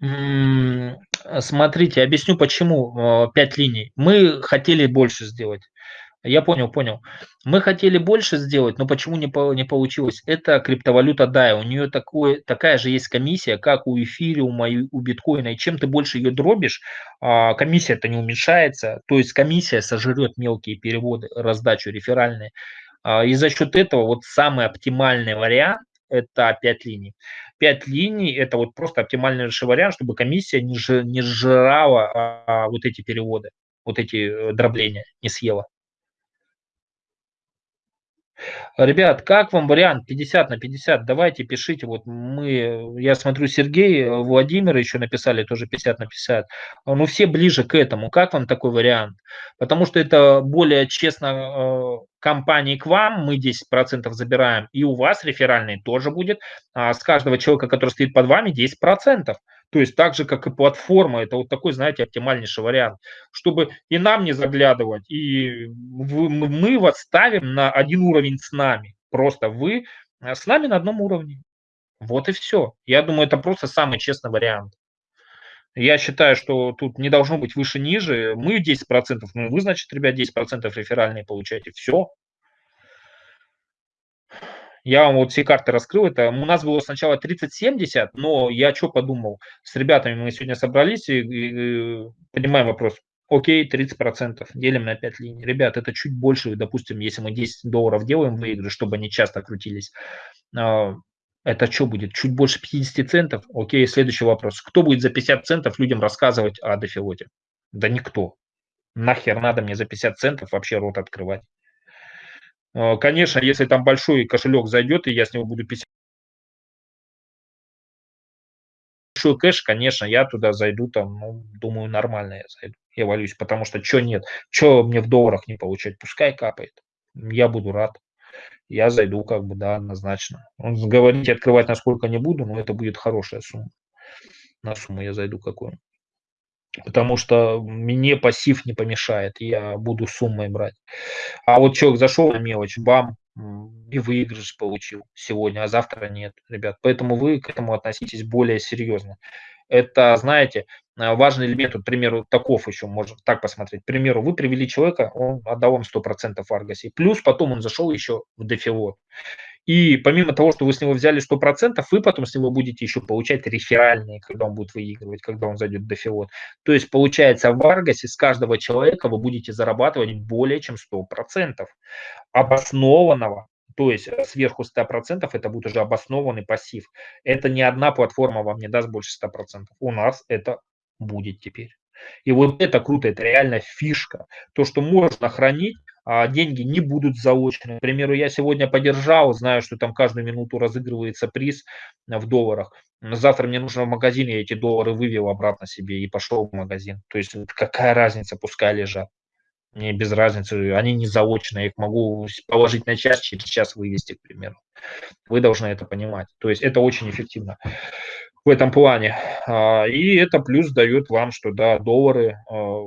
Смотрите, объясню почему 5 э, линий. Мы хотели больше сделать. Я понял, понял. Мы хотели больше сделать, но почему не, не получилось? Это криптовалюта DAI. У нее такое, такая же есть комиссия, как у эфириума у биткоина. И чем ты больше ее дробишь, а, комиссия-то не уменьшается. То есть комиссия сожрет мелкие переводы, раздачу реферальные. А, и за счет этого вот самый оптимальный вариант – это 5 линий. 5 линий – это вот просто оптимальный вариант, чтобы комиссия не, ж, не жрала а, вот эти переводы, вот эти э, дробления, не съела. Ребят, как вам вариант 50 на 50? Давайте пишите. Вот мы, я смотрю, Сергей, Владимир еще написали тоже 50 на 50. Ну, все ближе к этому. Как вам такой вариант? Потому что это более честно э, компании к вам, мы 10% забираем, и у вас реферальный тоже будет. А с каждого человека, который стоит под вами, 10%. То есть так же, как и платформа, это вот такой, знаете, оптимальнейший вариант, чтобы и нам не заглядывать, и мы вас ставим на один уровень с нами. Просто вы э, с нами на одном уровне. Вот и все. Я думаю, это просто самый честный вариант. Я считаю, что тут не должно быть выше-ниже. Мы 10%, ну вы, значит, ребят, 10% реферальные получаете. Все, я вам вот все карты раскрыл. Это у нас было сначала 30-70, но я что подумал? С ребятами мы сегодня собрались и, и, и поднимаем вопрос. Окей, 30%, делим на 5 линий. Ребят, это чуть больше, допустим, если мы 10 долларов делаем выигрыш, чтобы они часто крутились, а, это что будет? Чуть больше 50 центов? Окей, следующий вопрос. Кто будет за 50 центов людям рассказывать о дефилоте? Да никто. Нахер надо мне за 50 центов вообще рот открывать? Э, конечно, если там большой кошелек зайдет, и я с него буду 50 большой кэш, конечно, я туда зайду, там, ну, думаю, нормально я зайду, я валюсь, потому что что нет, что мне в долларах не получать, пускай капает, я буду рад, я зайду, как бы, да, однозначно. Говорить и открывать насколько не буду, но это будет хорошая сумма, на сумму я зайду какую потому что мне пассив не помешает, я буду суммой брать. А вот человек зашел на мелочь, бам, и выигрыш получил сегодня, а завтра нет, ребят. Поэтому вы к этому относитесь более серьезно. Это, знаете, э, важный элемент, вот, к примеру, таков еще, можно так посмотреть. К примеру, вы привели человека, он отдал вам 100% в Аргасе, плюс потом он зашел еще в дефилот. И помимо того, что вы с него взяли 100%, вы потом с него будете еще получать реферальные, когда он будет выигрывать, когда он зайдет в дефилот. То есть получается в Аргасе с каждого человека вы будете зарабатывать более чем 100% обоснованного то есть э, сверху 100% это будет уже обоснованный пассив. Это ни одна платформа вам не даст больше 100%. У нас это будет теперь. И вот это круто, это реально фишка. То, что можно хранить, а деньги не будут заочные. К примеру, я сегодня подержал, знаю, что там каждую минуту разыгрывается приз в долларах. Завтра мне нужно в магазин, я эти доллары вывел обратно себе и пошел в магазин. То есть какая разница, пускай лежат. Мне без разницы, они не заочные, я их могу положить на час, через час вывести, к примеру. Вы должны это понимать. То есть это очень эффективно в этом плане. А, и это плюс дает вам, что да, доллары, а,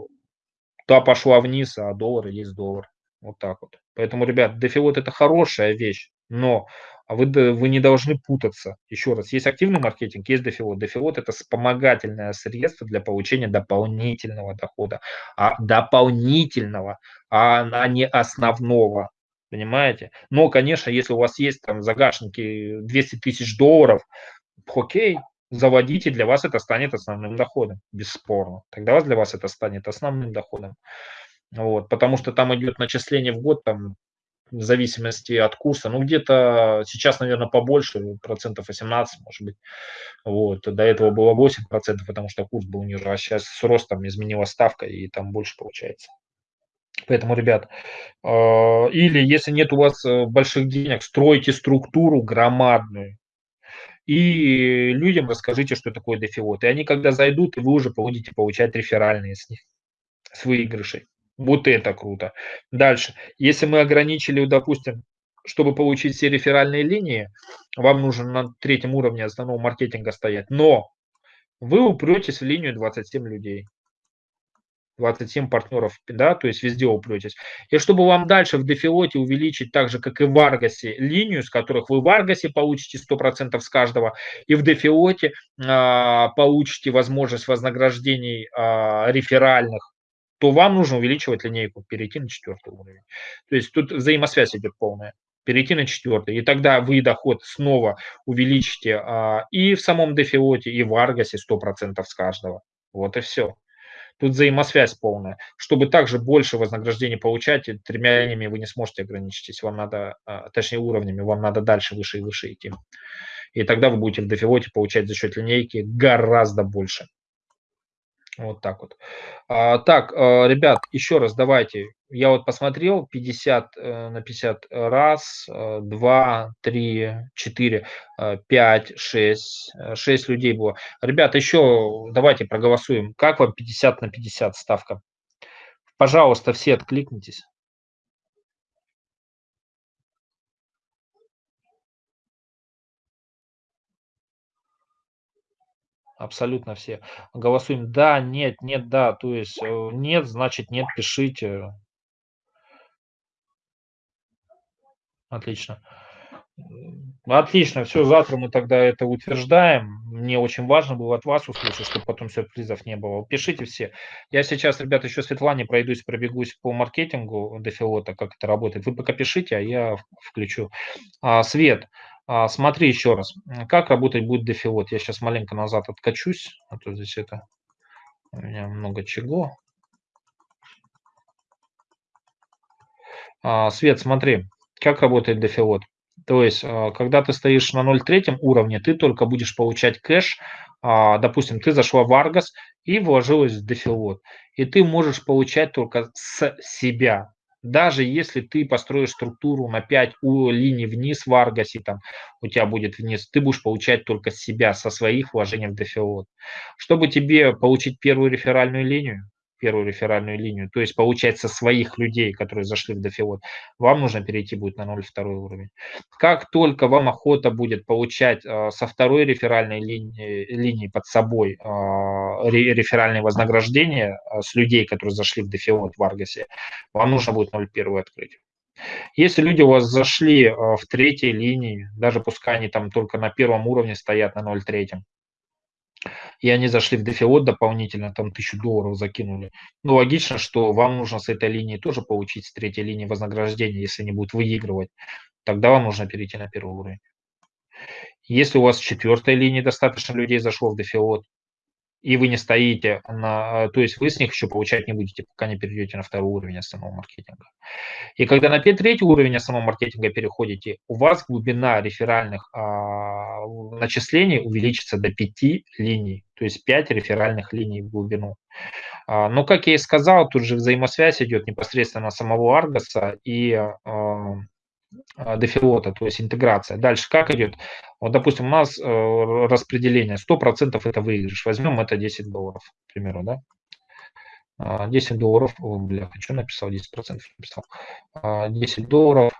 та пошла вниз, а доллар есть доллар. Вот так вот. Поэтому, ребят, дефилот это хорошая вещь. Но вы, вы не должны путаться. Еще раз, есть активный маркетинг, есть дефилот. Дефилот – это вспомогательное средство для получения дополнительного дохода. А дополнительного, а, а не основного. Понимаете? Но, конечно, если у вас есть там загашники 200 тысяч долларов, окей, заводите, для вас это станет основным доходом, бесспорно. Тогда для вас это станет основным доходом. Вот, потому что там идет начисление в год там в зависимости от курса. Ну, где-то сейчас, наверное, побольше, процентов 18, может быть. Вот. До этого было 8 процентов, потому что курс был ниже, а сейчас с ростом изменилась ставка, и там больше получается. Поэтому, ребят, э, или если нет у вас э, больших денег, стройте структуру громадную, и людям расскажите, что такое дефиот. И они, когда зайдут, и вы уже будете получать реферальные с них, с выигрышей. Вот это круто. Дальше. Если мы ограничили, допустим, чтобы получить все реферальные линии, вам нужно на третьем уровне основного маркетинга стоять. Но вы упретесь в линию 27 людей. 27 партнеров, да, то есть везде упретесь. И чтобы вам дальше в дефилоте увеличить так же, как и в Аргасе, линию, с которых вы в Аргасе получите 100% с каждого, и в дефилоте а, получите возможность вознаграждений а, реферальных то вам нужно увеличивать линейку, перейти на четвертый уровень. То есть тут взаимосвязь идет полная. Перейти на четвертый. И тогда вы доход снова увеличите а, и в самом дефилоте, и в Аргасе 100% с каждого. Вот и все. Тут взаимосвязь полная. Чтобы также больше вознаграждений получать, тремя линиями вы не сможете ограничиться. Вам надо, а, точнее уровнями, вам надо дальше, выше и выше идти. И тогда вы будете в дефилоте получать за счет линейки гораздо больше. Вот так вот. А, так, а, ребят, еще раз давайте. Я вот посмотрел 50 э, на 50 раз, 2, 3, 4, 5, 6, 6 людей было. Ребят, еще давайте проголосуем. Как вам 50 на 50 ставка? Пожалуйста, все откликнитесь. Абсолютно все. Голосуем да, нет, нет, да. То есть э, нет, значит нет, пишите. Отлично. Отлично, все, завтра мы тогда это утверждаем. Мне очень важно было от вас услышать, чтобы потом сюрпризов не было. Пишите все. Я сейчас, ребята, еще Светлане пройдусь, пробегусь по маркетингу дефилота, как это работает. Вы пока пишите, а я включу. А, Свет, а, смотри еще раз, как работать будет дефилот. Я сейчас маленько назад откачусь, а то здесь это у меня много чего. А, Свет, смотри, как работает дефилот. То есть, а, когда ты стоишь на 0,3 уровне, ты только будешь получать кэш. Допустим, ты зашла в Argos и вложилась в дефилот. И ты можешь получать только с себя даже если ты построишь структуру на 5 у линий вниз в Аргасе, там у тебя будет вниз, ты будешь получать только себя, со своих вложений в дефилот. Чтобы тебе получить первую реферальную линию, первую реферальную линию, то есть получать со своих людей, которые зашли в дофилот, вам нужно перейти будет на 0,2 уровень. Как только вам охота будет получать э, со второй реферальной линии, линии под собой э, реферальные вознаграждения э, с людей, которые зашли в дофилот в Аргасе, вам нужно будет 0,1 открыть. Если люди у вас зашли в третьей линии, даже пускай они там только на первом уровне стоят на 0,3, и они зашли в дефиот дополнительно, там тысячу долларов закинули. Ну, логично, что вам нужно с этой линии тоже получить с третьей линии вознаграждения, если они будут выигрывать. Тогда вам нужно перейти на первый уровень. Если у вас с четвертой линии достаточно людей зашло в дефиот, и вы не стоите на... То есть вы с них еще получать не будете, пока не перейдете на второй уровень основного маркетинга. И когда на третий уровень основного маркетинга переходите, у вас глубина реферальных а, начислений увеличится до 5 линий, то есть 5 реферальных линий в глубину. А, но, как я и сказал, тут же взаимосвязь идет непосредственно самого Аргоса и а, дефилота, то есть интеграция. Дальше как идет? Вот, допустим, у нас э, распределение 100% это выигрыш. Возьмем это 10 долларов, к примеру, да? 10 а, долларов, о, бля, хочу написал, 10% написал. 10 а, долларов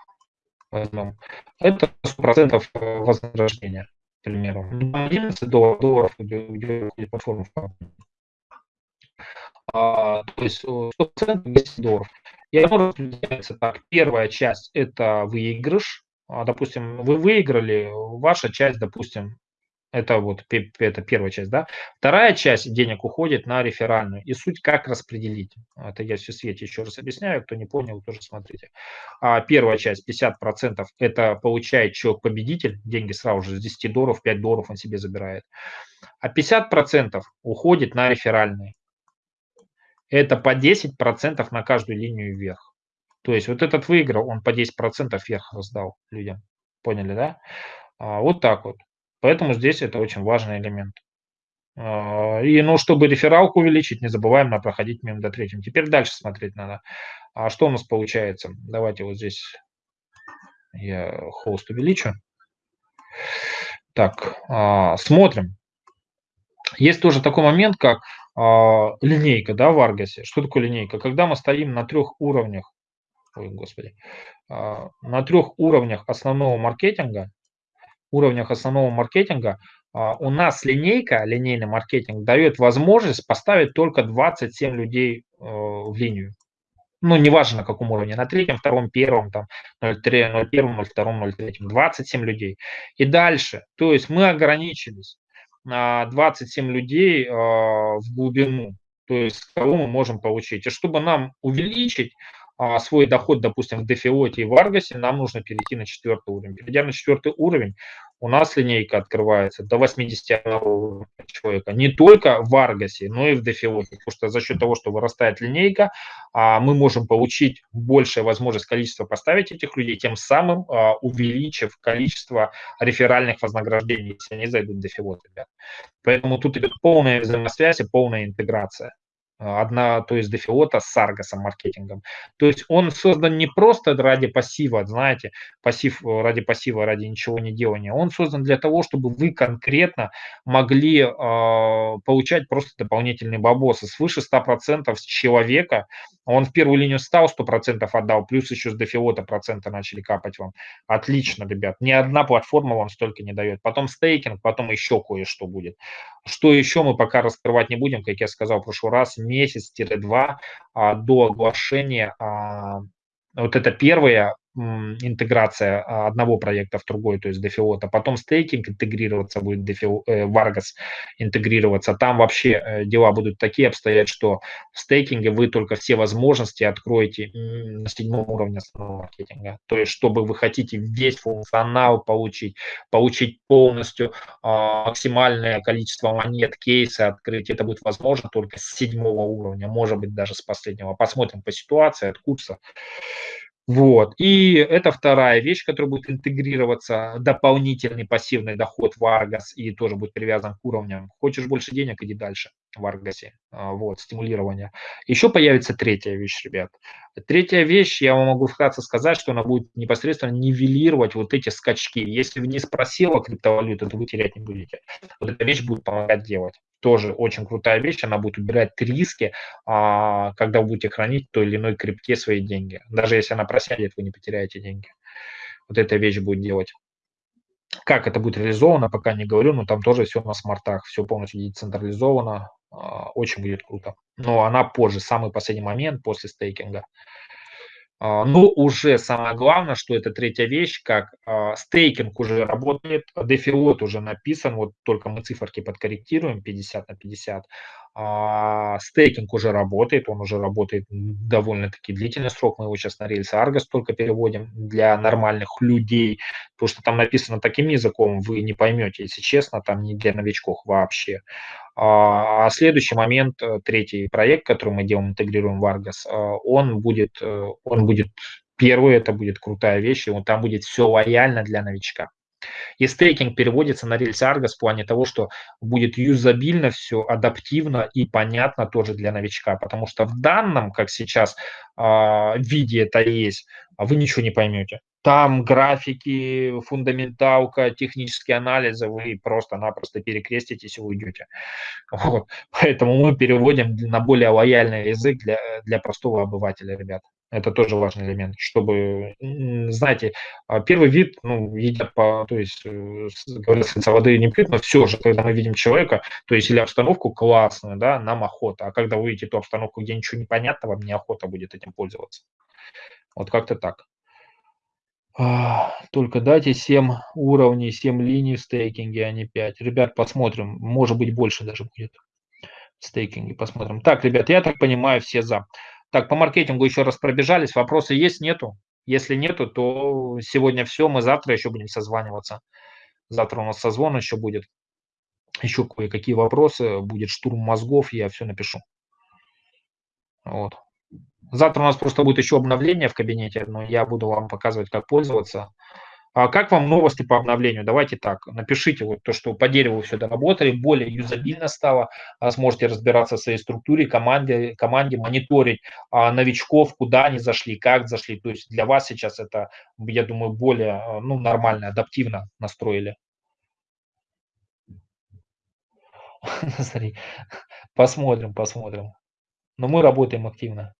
возьмем. Это 100% э, вознаграждения, к примеру. 11 долларов, долларов где платформа в а, то есть 100% 10 долларов. И оно распределяется так. Первая часть – это выигрыш, а, допустим, вы выиграли, ваша часть, допустим, это вот это первая часть, да. Вторая часть денег уходит на реферальную. И суть как распределить. Это я все свете еще раз объясняю. Кто не понял, тоже смотрите. А первая часть, 50%, это получает человек-победитель. Деньги сразу же с 10 долларов, 5 долларов он себе забирает. А 50% уходит на реферальные. Это по 10% на каждую линию вверх. То есть вот этот выиграл, он по 10% вверх раздал людям. Поняли, да? А, вот так вот. Поэтому здесь это очень важный элемент. А, и, ну, чтобы рефералку увеличить, не забываем на проходить мимо до третьим. Теперь дальше смотреть надо. А что у нас получается? Давайте вот здесь я холст увеличу. Так, а, смотрим. Есть тоже такой момент, как линейка, да, в Аргасе. Что такое линейка? Когда мы стоим на трех уровнях, ой, господи, на трех уровнях основного маркетинга, уровнях основного маркетинга а, у нас линейка, линейный маркетинг дает возможность поставить только 27 людей э, в линию. Ну, неважно на каком уровне, на третьем, втором, первом, там, 03, 01, 02, 03, 27 людей. И дальше, то есть мы ограничились 27 людей э, в глубину, то есть кого мы можем получить. И чтобы нам увеличить а, свой доход, допустим, в Дефиоте и в Аргасе, нам нужно перейти на четвертый уровень. Перейдя на четвертый уровень, у нас линейка открывается до 81 человека. Не только в Аргасе, но и в Дефиоте. Потому что за счет того, что вырастает линейка, а, мы можем получить большее возможность количества поставить этих людей, тем самым а, увеличив количество реферальных вознаграждений, если они зайдут в Дефиот, ребят. Поэтому тут идет полная взаимосвязь и полная интеграция одна, то есть дефиота с Аргосом маркетингом. То есть он создан не просто ради пассива, знаете, пассив э, ради пассива, ради ничего не делания. Он создан для того, чтобы вы конкретно могли э, получать просто дополнительные бабосы. Свыше 100% с человека, он в первую линию стал 100% отдал, плюс еще с дефиота процента начали капать вам. Отлично, ребят. Ни одна платформа вам столько не дает. Потом стейкинг, потом еще кое-что будет. Что еще мы пока раскрывать не будем, как я сказал в прошлый раз, месяц-два а, до оглашения а, вот это первое интеграция а, одного проекта в другой, то есть дефиота, потом стейкинг интегрироваться будет, дефио, э, Vargas интегрироваться, там вообще э, дела будут такие обстоять, что в стейкинге вы только все возможности откроете на седьмом уровне основного маркетинга, то есть чтобы вы хотите весь функционал получить, получить полностью э, максимальное количество монет, кейсы открыть, это будет возможно только с седьмого уровня, может быть даже с последнего, посмотрим по ситуации от курса. Вот. И это вторая вещь, которая будет интегрироваться, дополнительный пассивный доход в Argos и тоже будет привязан к уровням. Хочешь больше денег, иди дальше в Аргасе. Вот, стимулирование. Еще появится третья вещь, ребят. Третья вещь, я вам могу вкратце сказать, что она будет непосредственно нивелировать вот эти скачки. Если вниз просела криптовалюта, то вы терять не будете. Вот эта вещь будет помогать делать тоже очень крутая вещь, она будет убирать риски, а, когда вы будете хранить в той или иной крипте свои деньги. Даже если она просядет, вы не потеряете деньги. Вот эта вещь будет делать. Как это будет реализовано, пока не говорю, но там тоже все на смартах, все полностью децентрализовано, а, очень будет круто. Но она позже, самый последний момент после стейкинга. А, Но уже самое главное, что это третья вещь, как а, стейкинг уже работает, дефиот уже написан, вот только мы циферки подкорректируем 50 на 50. А, стейкинг уже работает, он уже работает довольно-таки длительный срок, мы его сейчас на рельсы Argos только переводим для нормальных людей, потому что там написано таким языком, вы не поймете, если честно, там не для новичков вообще. А, а следующий момент, э, третий проект, который мы делаем, интегрируем в Argos, э, он будет, э, он будет первый, это будет крутая вещь, и он там будет все лояльно для новичка. И стейкинг переводится на рельсы Argos в плане того, что будет юзабильно все, адаптивно и понятно тоже для новичка, потому что в данном, как сейчас, э, виде это есть, вы ничего не поймете. Там графики, фундаменталка, технические анализы, вы просто-напросто перекреститесь и уйдете. <laughs> Вот. Поэтому мы переводим на более лояльный язык для, для простого обывателя, ребят. Это тоже важный элемент, чтобы, знаете, а, первый вид, ну, едят по, то есть, э, говорят, с воды не пьют, но все же, когда мы видим человека, то есть, или обстановку классную, да, нам охота, а когда вы видите ту обстановку, где ничего не понятно, вам неохота будет этим пользоваться. Вот как-то так. А, только дайте 7 уровней, 7 линий в стейкинге, а не 5. Ребят, посмотрим. Может быть, больше даже будет в стейкинге. Посмотрим. Так, ребят, я так понимаю, все за. Так, по маркетингу еще раз пробежались. Вопросы есть, нету? Если нету, то сегодня все. Мы завтра еще будем созваниваться. Завтра у нас созвон еще будет. Еще кое-какие вопросы. Будет штурм мозгов, я все напишу. Вот. Завтра у нас просто будет еще обновление в кабинете, но я буду вам показывать, как пользоваться. А как вам новости по обновлению? Давайте так, напишите вот то, что по дереву все доработали, более юзабильно стало, а сможете разбираться в своей структуре, команде, команде мониторить а, новичков, куда они зашли, как зашли. То есть для вас сейчас это, я думаю, более а, ну, нормально, адаптивно настроили. <laughs> Посмотрим, посмотрим. Но мы работаем активно.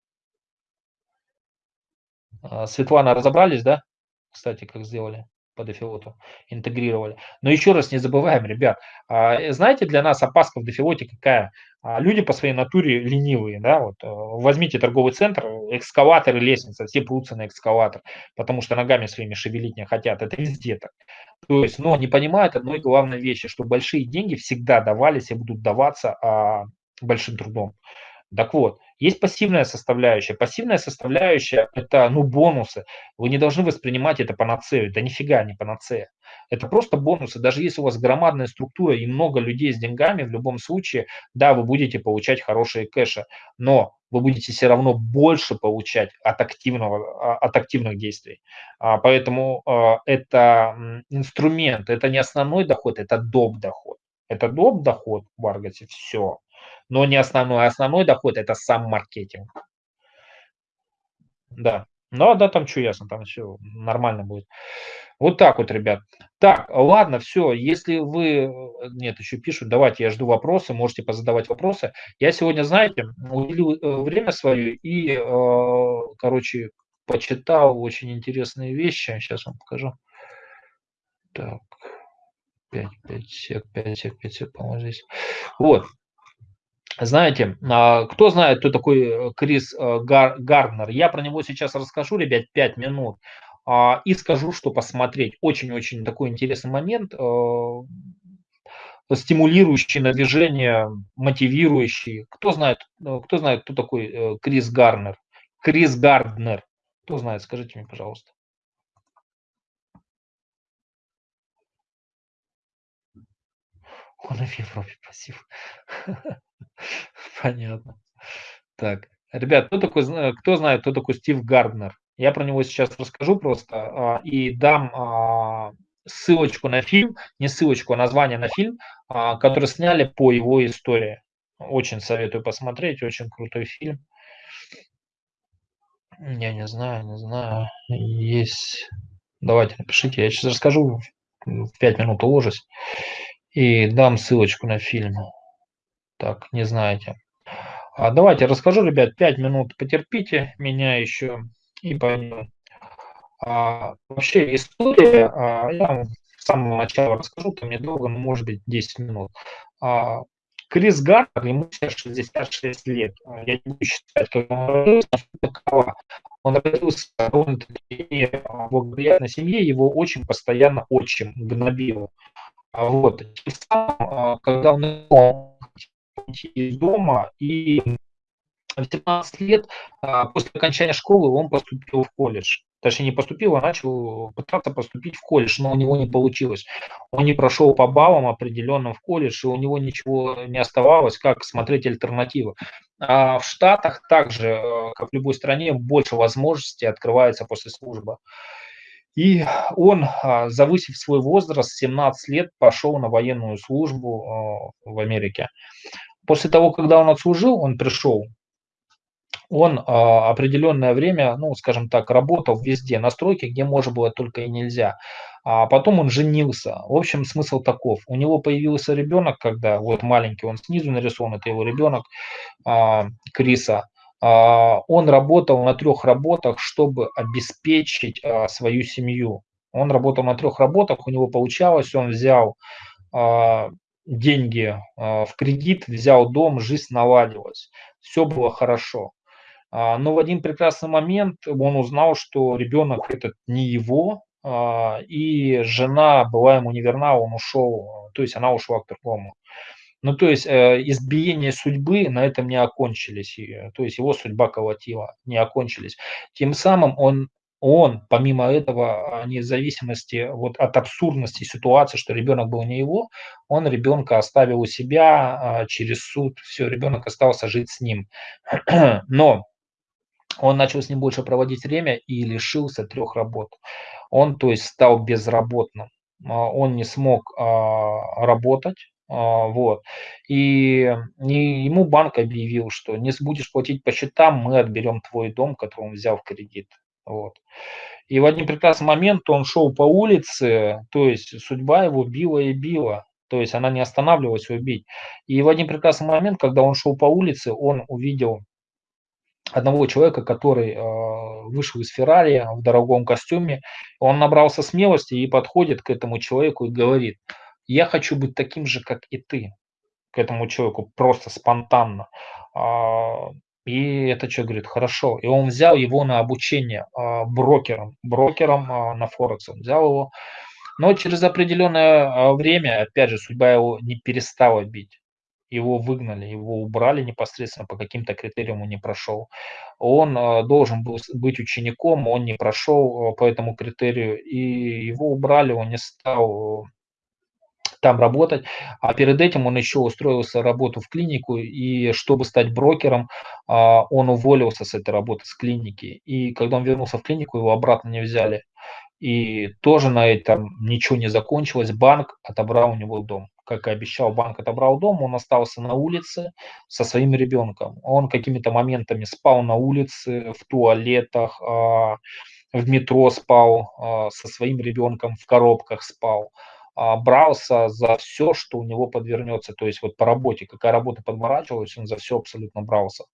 А, Светлана, разобрались, да? Кстати, как сделали по дефилоту, интегрировали. Но еще раз не забываем, ребят, а, э, знаете, для нас опаска в дефилоте какая? А, люди по своей натуре ленивые, да, вот э, возьмите торговый центр, экскаватор и лестница, все прутся на экскаватор, потому что ногами своими шевелить не хотят, это везде так. То есть, но не понимают одной главной вещи, что большие деньги всегда давались и будут даваться большим трудом. Так вот, есть пассивная составляющая. Пассивная составляющая – это ну, бонусы. Вы не должны воспринимать это панацею. Это нифига не панацея. Это просто бонусы. Даже если у вас громадная структура и много людей с деньгами, в любом случае, да, вы будете получать хорошие кэши, но вы будете все равно больше получать от, активного, а, от активных действий. А, поэтому а, это инструмент, это не основной доход, это доп. доход. Это доп. доход в Аргосе, все но не основной. Основной доход – это сам маркетинг. Да. Ну, да, там что ясно, там все нормально будет. Вот так вот, ребят. Так, ладно, все. Если вы... Нет, еще пишут, давайте, я жду вопросы, можете позадавать вопросы. Я сегодня, знаете, уделил э, время свое и, э, короче, почитал очень интересные вещи. Сейчас вам покажу. Так, 5, 5 сек, 5 сек, 5 сек, по-моему, здесь. Вот, знаете, а, кто знает, кто такой э, Крис э, Гарднер? Я про него сейчас расскажу, ребят, 5 минут. А, и скажу, что посмотреть. Очень-очень такой интересный момент, э, стимулирующий на движение, мотивирующий. Кто знает, кто знает, кто такой Крис Гарнер? Крис Гарднер. Кто знает, скажите мне, пожалуйста. Он и в Европе пассив. <laughs> Понятно. Так, ребят, кто такой, кто знает, кто такой Стив Гарднер? Я про него сейчас расскажу просто а, и дам а, ссылочку на фильм, не ссылочку, а название на фильм, а, который сняли по его истории. Очень советую посмотреть, очень крутой фильм. Я не знаю, не знаю. Есть. Давайте напишите. Я сейчас расскажу, 5 минут уложусь. И дам ссылочку на фильм так не знаете. А давайте расскажу, ребят, 5 минут потерпите меня еще и поймем. А, вообще история, а, я вам с самого начала расскажу, там недолго, но может быть 10 минут. А, Крис Гартер, ему сейчас 66 лет. Я не буду считать, как он родился, такова. Он родился довольно-таки благоприятной семье, его очень постоянно отчим гнобил. А вот, а, когда он из дома, и в 17 лет а, после окончания школы он поступил в колледж. Точнее, не поступил, а начал пытаться поступить в колледж, но у него не получилось. Он не прошел по баллам определенным в колледж, и у него ничего не оставалось, как смотреть альтернативы. А в Штатах также, э, как в любой стране, больше возможностей открывается после службы. И он, а, завысив свой возраст, 17 лет, пошел на военную службу в Америке. После того, когда он отслужил, он пришел, он а, определенное время, ну, скажем так, работал везде, на стройке, где можно было только и нельзя. А потом он женился. В общем, смысл таков. У него появился ребенок, когда вот маленький, он снизу нарисован, это его ребенок а, Криса. А, он работал на трех работах, чтобы обеспечить а, свою семью. Он работал на трех работах, у него получалось, он взял а, деньги в кредит, взял дом, жизнь наладилась, все было хорошо. Но в один прекрасный момент он узнал, что ребенок этот не его, и жена была ему неверна, он ушел, то есть она ушла к другому. Ну, то есть э, избиения судьбы на этом не окончились, то есть его судьба колотила, не окончились. Тем самым он он, помимо этого, вне зависимости вот от абсурдности ситуации, что ребенок был не его, он ребенка оставил у себя а, через суд, все, ребенок остался жить с ним. <clears throat> Но он начал с ним больше проводить время и лишился трех работ. Он, то есть, стал безработным. А, он не смог а, работать, а, вот. И, ему банк объявил, что не будешь платить по счетам, мы отберем твой дом, который он взял в кредит. Вот. И в один прекрасный момент он шел по улице, то есть судьба его била и била. То есть она не останавливалась его бить. И в один прекрасный момент, когда он шел по улице, он увидел одного человека, который э, вышел из Феррари в дорогом костюме. Он набрался смелости и подходит к этому человеку и говорит, я хочу быть таким же, как и ты, к этому человеку, просто спонтанно. А, и этот человек говорит, хорошо. И он взял его на обучение а, брокером, брокером а, на Форекс. Он взял его. Но через определенное время, опять же, судьба его не перестала бить его выгнали, его убрали непосредственно по каким-то критериям он не прошел. Он должен был быть учеником, он не прошел по этому критерию, и его убрали, он не стал там работать. А перед этим он еще устроился работу в клинику, и чтобы стать брокером, а, он уволился с этой работы, с клиники. И когда он вернулся в клинику, его обратно не взяли. И тоже на этом ничего не закончилось. Банк отобрал у него дом как и обещал, банк отобрал дом, он остался на улице со своим ребенком. Он какими-то моментами спал на улице, в туалетах, а, в метро спал, а, со своим ребенком в коробках спал брался за все, что у него подвернется. То есть вот по работе, какая работа подворачивалась, он за все абсолютно брался.